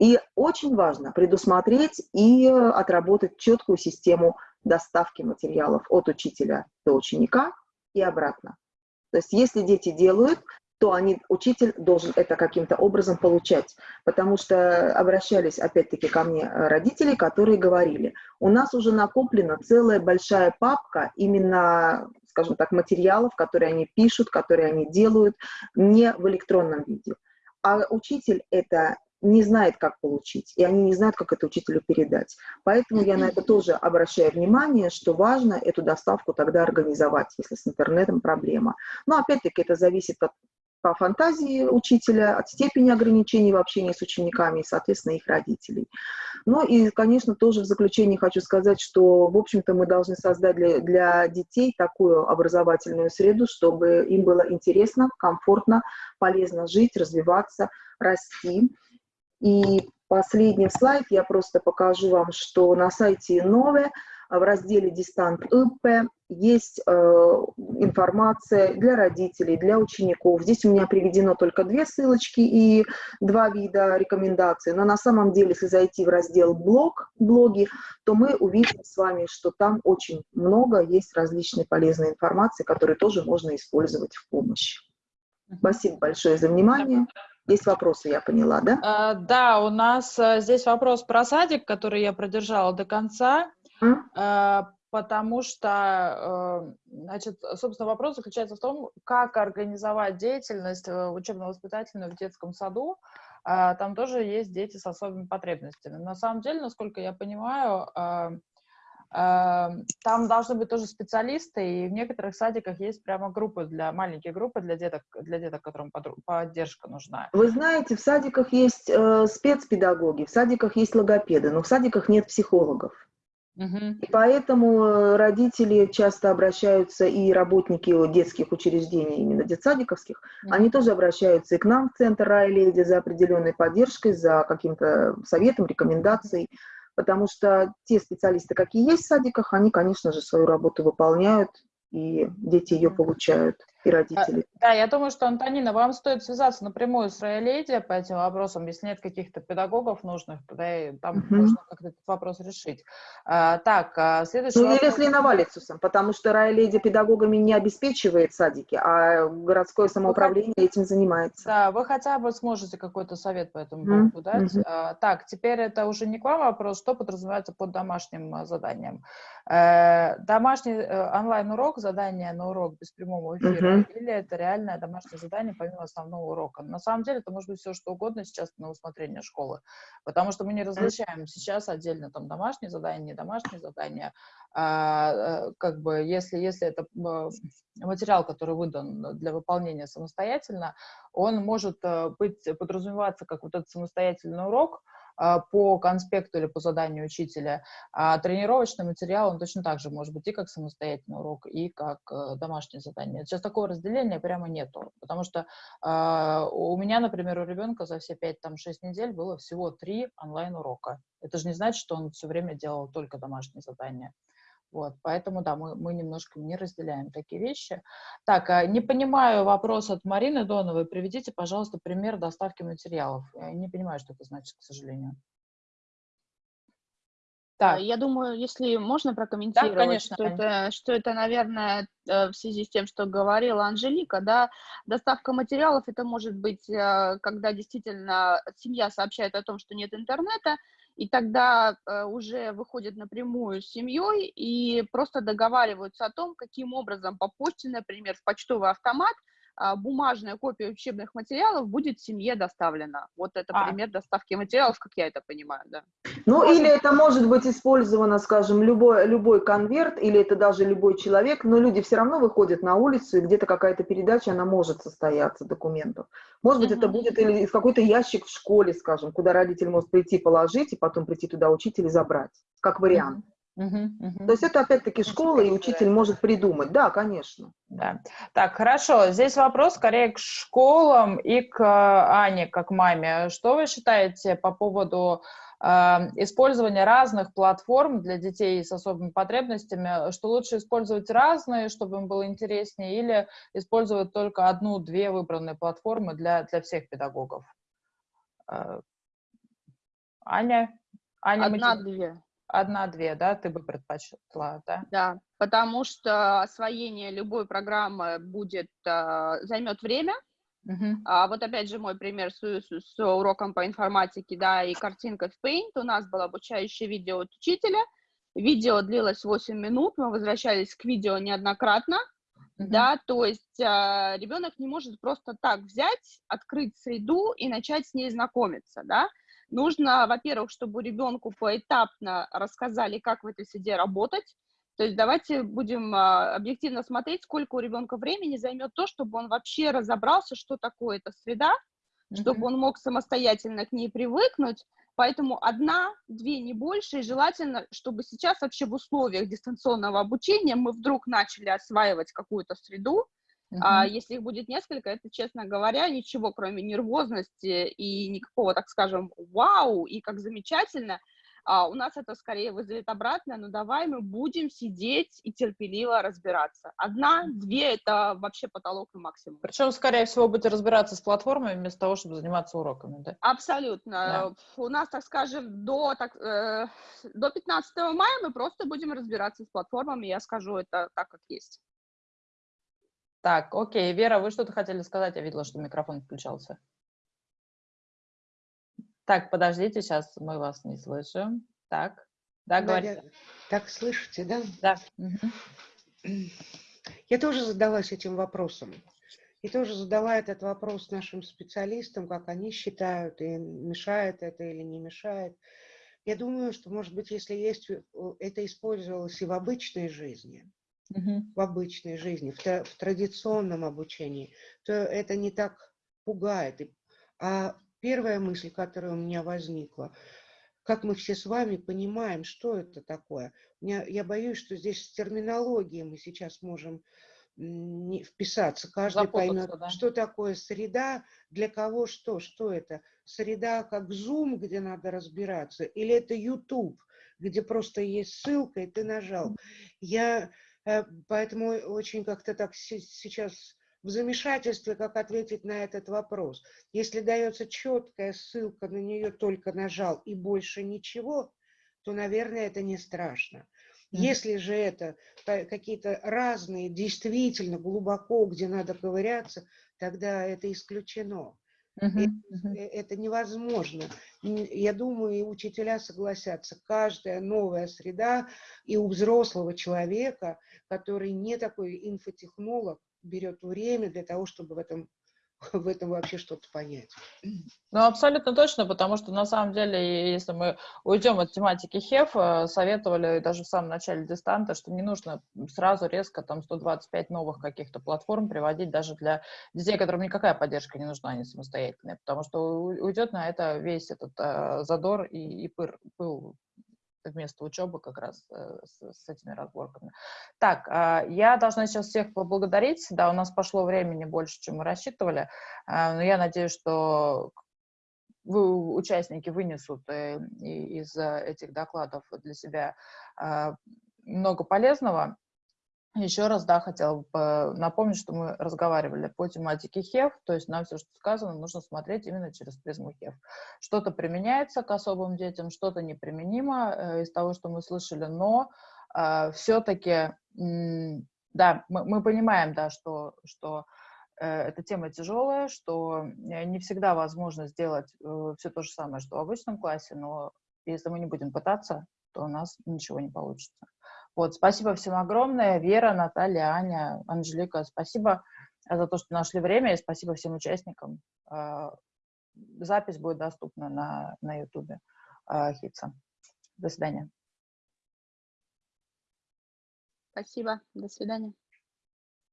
E: И очень важно предусмотреть и отработать четкую систему доставки материалов от учителя до ученика и обратно. То есть если дети делают, то они, учитель должен это каким-то образом получать. Потому что обращались опять-таки ко мне э, родители, которые говорили, у нас уже накоплена целая большая папка именно, скажем так, материалов, которые они пишут, которые они делают, не в электронном виде. А учитель это не знает, как получить, и они не знают, как это учителю передать. Поэтому я на это тоже обращаю внимание, что важно эту доставку тогда организовать, если с интернетом проблема. Но опять-таки это зависит от по фантазии учителя, от степени ограничений в общении с учениками и, соответственно, их родителей. Ну и, конечно, тоже в заключении хочу сказать, что, в общем-то, мы должны создать для, для детей такую образовательную среду, чтобы им было интересно, комфортно, полезно жить, развиваться, расти. И последний слайд я просто покажу вам, что на сайте Нове в разделе «Дистант ИП» есть э, информация для родителей, для учеников. Здесь у меня приведено только две ссылочки и два вида рекомендаций. Но на самом деле, если зайти в раздел «Блог», «Блоги», то мы увидим с вами, что там очень много есть различной полезной информации, которую тоже можно использовать в помощь. Спасибо большое за внимание. Есть вопросы, я поняла, да?
A: А, да, у нас а, здесь вопрос про садик, который я продержала до конца. Э, потому что, э, значит, собственно, вопрос заключается в том, как организовать деятельность э, учебно-воспитательную в детском саду. Там тоже есть дети с особыми потребностями. На самом деле, насколько я понимаю, там должны быть тоже специалисты, и в некоторых садиках есть прямо группы для маленькие группы для деток, для деток, которым поддержка нужна.
E: Вы знаете, в садиках есть э, спецпедагоги, в садиках есть логопеды, но в садиках нет психологов. И поэтому э, родители часто обращаются, и работники детских учреждений, именно детсадиковских, они
A: Мгм.
E: тоже обращаются и к нам в Центр Райледи за определенной поддержкой, за каким-то советом, рекомендацией, потому что те специалисты, какие есть в садиках, они, конечно же, свою работу выполняют, и дети ее получают, и родители.
A: Да, я думаю, что, Антонина, вам стоит связаться напрямую с Рояледи по этим вопросам, если нет каких-то педагогов нужных, тогда там
E: Мгм.
A: можно как-то этот вопрос решить. А, так, а, следующий
E: Ну, или
A: вопрос.
E: с Леновалицусом, потому что Райледи педагогами не обеспечивает садики, а городское самоуправление этим занимается.
A: Да, вы хотя бы сможете какой-то совет по этому поводу дать.
E: мгм.
A: А, Так, теперь это уже не к вам вопрос, что подразумевается под домашним а, заданием. Э, Домашний э, онлайн-урок, задание на урок без прямого эфира,
E: Мгм.
A: или это реальное домашнее задание помимо основного урока? На самом деле это может быть все что угодно сейчас на усмотрение школы, потому что мы не различаем сейчас отдельно там домашние задания, не домашние задания. А, э, как бы если, если это э, материал, который выдан для выполнения самостоятельно, он может э, быть, подразумеваться как вот этот самостоятельный урок по конспекту или по заданию учителя, а тренировочный материал, он точно так же может быть и как самостоятельный урок, и как э, домашнее задание. Сейчас такого разделения прямо нету, потому что а, у меня, например, у ребенка за все 5-6 недель было всего три онлайн-урока. Это же не значит, что он все время делал только домашние задания. Вот, поэтому, да, мы, мы немножко не разделяем такие вещи. Так, а, не понимаю вопрос от Марины Доновой. Приведите, пожалуйста, пример доставки материалов. Я не понимаю, что это значит, к сожалению. Так,
B: Я думаю, если можно прокомментировать,
A: конечно,
B: что
A: Ань.
B: это, что это, наверное, э, в связи с тем, что говорила Анжелика, да, доставка материалов, это может быть, э, когда действительно семья сообщает о том, что нет интернета, и тогда э, уже выходят напрямую с семьей и просто договариваются о том, каким образом по почте, например, в почтовый автомат а, бумажная копия учебных материалов будет семье доставлена. Вот это
A: А.
B: пример доставки материалов, как я это понимаю, да.
E: Ну,
A: Можно-
E: или это может быть использовано, скажем, любой, любой конверт, или это даже любой человек, но люди все равно выходят на улицу, и где-то какая-то передача, она может состояться, документов. Может быть, это будет или какой-то ящик в школе, скажем, куда родитель может прийти положить, и потом прийти туда учитель и забрать, как вариант.
A: Мгм, мгм.
E: То есть это опять-таки школа, и учитель может придумать. Да, конечно.
A: Да. Так, хорошо. Здесь вопрос скорее к школам и к э, Ане, как маме. Что вы считаете по поводу э, использования разных платформ для детей с особыми потребностями? Что лучше использовать разные, чтобы им было интереснее, или использовать только одну-две выбранные платформы для, для всех педагогов? Э, Аня? Аня,
B: Одна-две.
A: Одна-две, да, ты бы предпочла, да?
B: Да, потому что освоение любой программы будет, а, займет время.
A: Мгм.
B: А вот опять же мой пример с, с- с уроком по информатике, да, и картинка в Paint. У нас было обучающее видео от учителя. Видео длилось 8 минут, мы возвращались к видео неоднократно,
A: Мгм.
B: да, то есть а, ребенок не может просто так взять, открыть среду и начать с ней знакомиться, да. Нужно, во-первых, чтобы ребенку поэтапно рассказали, как в этой среде работать. То есть давайте будем а, объективно смотреть, сколько у ребенка времени займет то, чтобы он вообще разобрался, что такое эта среда, чтобы
A: Мгм.
B: он мог самостоятельно к ней привыкнуть. Поэтому одна, две, не больше. И желательно, чтобы сейчас вообще в условиях дистанционного обучения мы вдруг начали осваивать какую-то среду. А
A: Мгм.
B: если их будет несколько, это, честно говоря, ничего, кроме нервозности и никакого, так скажем, вау, и как замечательно, а у нас это скорее вызовет обратное, но давай мы будем сидеть и терпеливо разбираться. Одна, две – это вообще потолок и максимум.
A: Причем, скорее всего, будете разбираться с платформами вместо того, чтобы заниматься уроками, да?
B: Абсолютно.
A: Да.
B: У нас, так скажем, до, так, э, до 15 мая мы просто будем разбираться с платформами, я скажу это так, как есть.
A: Так, окей. Вера, вы что-то хотели сказать? Я видела, что микрофон включался. Так, подождите, сейчас мы вас не слышим. Так, да, говорите.
C: Так слышите, да?
A: Да. мгм.
C: Я тоже задалась этим вопросом. И тоже задала этот вопрос нашим специалистам, как они считают, и мешает это или не мешает. Я думаю, что, может быть, если есть, э, это использовалось и в обычной жизни,
A: Мгм.
C: в обычной жизни, в, в традиционном обучении, то это не так пугает. А первая мысль, которая у меня возникла, как мы все с вами понимаем, что это такое. Я, я боюсь, что здесь с терминологией мы сейчас можем не вписаться. Каждый поймет, да. что такое среда, для кого что, что это. Среда как Zoom, где надо разбираться, или это YouTube, где просто есть ссылка, и ты нажал. Я э, поэтому очень как-то так сейчас в замешательстве, как ответить на этот вопрос. Если дается четкая ссылка, на нее только нажал и больше ничего, то, наверное, это не страшно. Если же это какие-то разные, действительно глубоко, где надо ковыряться, тогда это исключено. Uh -huh, uh -huh. Это невозможно. Я думаю, и учителя согласятся. Каждая новая среда и у взрослого человека, который не такой инфотехнолог, берет время для того, чтобы в этом в этом вообще что-то понять.
A: Ну, абсолютно точно, потому что на самом деле, если мы уйдем от тематики ХЕФ, э, советовали даже в самом начале дистанта, что не нужно сразу резко там 125 новых каких-то платформ приводить даже для детей, которым никакая поддержка не нужна, они самостоятельные, потому что уйдет на это весь этот э, задор и, и пыр, пыл вместо учебы как раз э, с, с этими разборками. Так, э, я должна сейчас всех поблагодарить. Да, у нас пошло времени больше, чем мы рассчитывали. Э, но я надеюсь, что вы, участники вынесут э, из этих докладов для себя э, много полезного. Еще раз, да, хотела бы напомнить, что мы разговаривали по тематике ХЕВ, то есть нам все, что сказано, нужно смотреть именно через призму ХЕВ. Что-то применяется к особым детям, что-то неприменимо э, из того, что мы слышали, но э, все-таки, э, да, мы, мы понимаем, да, что, что э, эта тема тяжелая, что э, не всегда возможно сделать все то же самое, что в обычном классе, но если мы не будем пытаться, то у нас ничего не получится. Вот, спасибо всем огромное. Вера, Наталья, Аня, Анжелика, спасибо за то, что нашли время, и спасибо всем участникам. А, запись будет доступна на, на YouTube а, Хитса. До свидания.
B: Спасибо. До свидания.